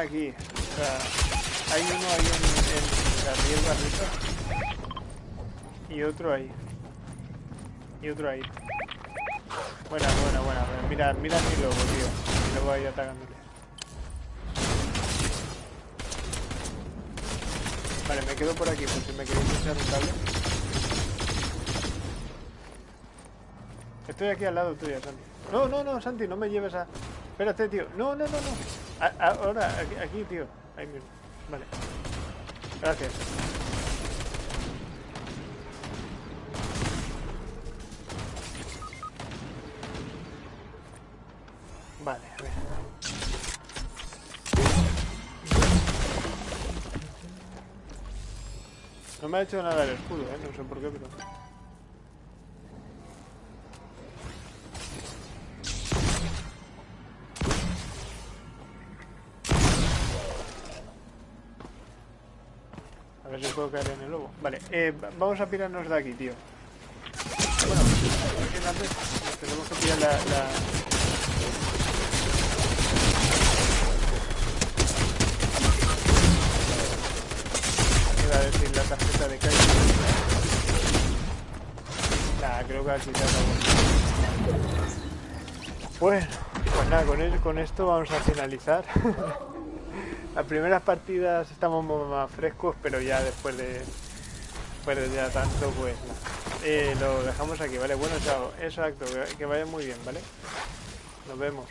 Aquí. O sea, hay uno ahí en, la hierba arriba. Y otro ahí. Y otro ahí. Buena, buena, buena. Mira, mira mi lobo, tío. Mi lobo ahí atacándole. Vale, me quedo por aquí por me queréis echar un cable. Estoy aquí al lado tuyo, Santi. No, no, no, Santi, no me lleves a... Espérate, tío. No, no, no, no. Ahora, aquí, aquí, tío. Ahí mismo. Vale. Gracias. Vale, a ver. No me ha hecho nada el escudo, ¿eh? No sé por qué, pero... Vale, eh, vamos a pirarnos de aquí, tío. Bueno, tenemos que pillar la... la... Iba a decir la tarjeta de calle. Nah, creo que se acabó. Bueno, pues nada, con esto vamos a finalizar. Las primeras partidas estamos más frescos, pero ya después de, después de ya tanto, pues eh, lo dejamos aquí, ¿vale? Bueno, chao. Exacto, que vaya muy bien, ¿vale? Nos vemos.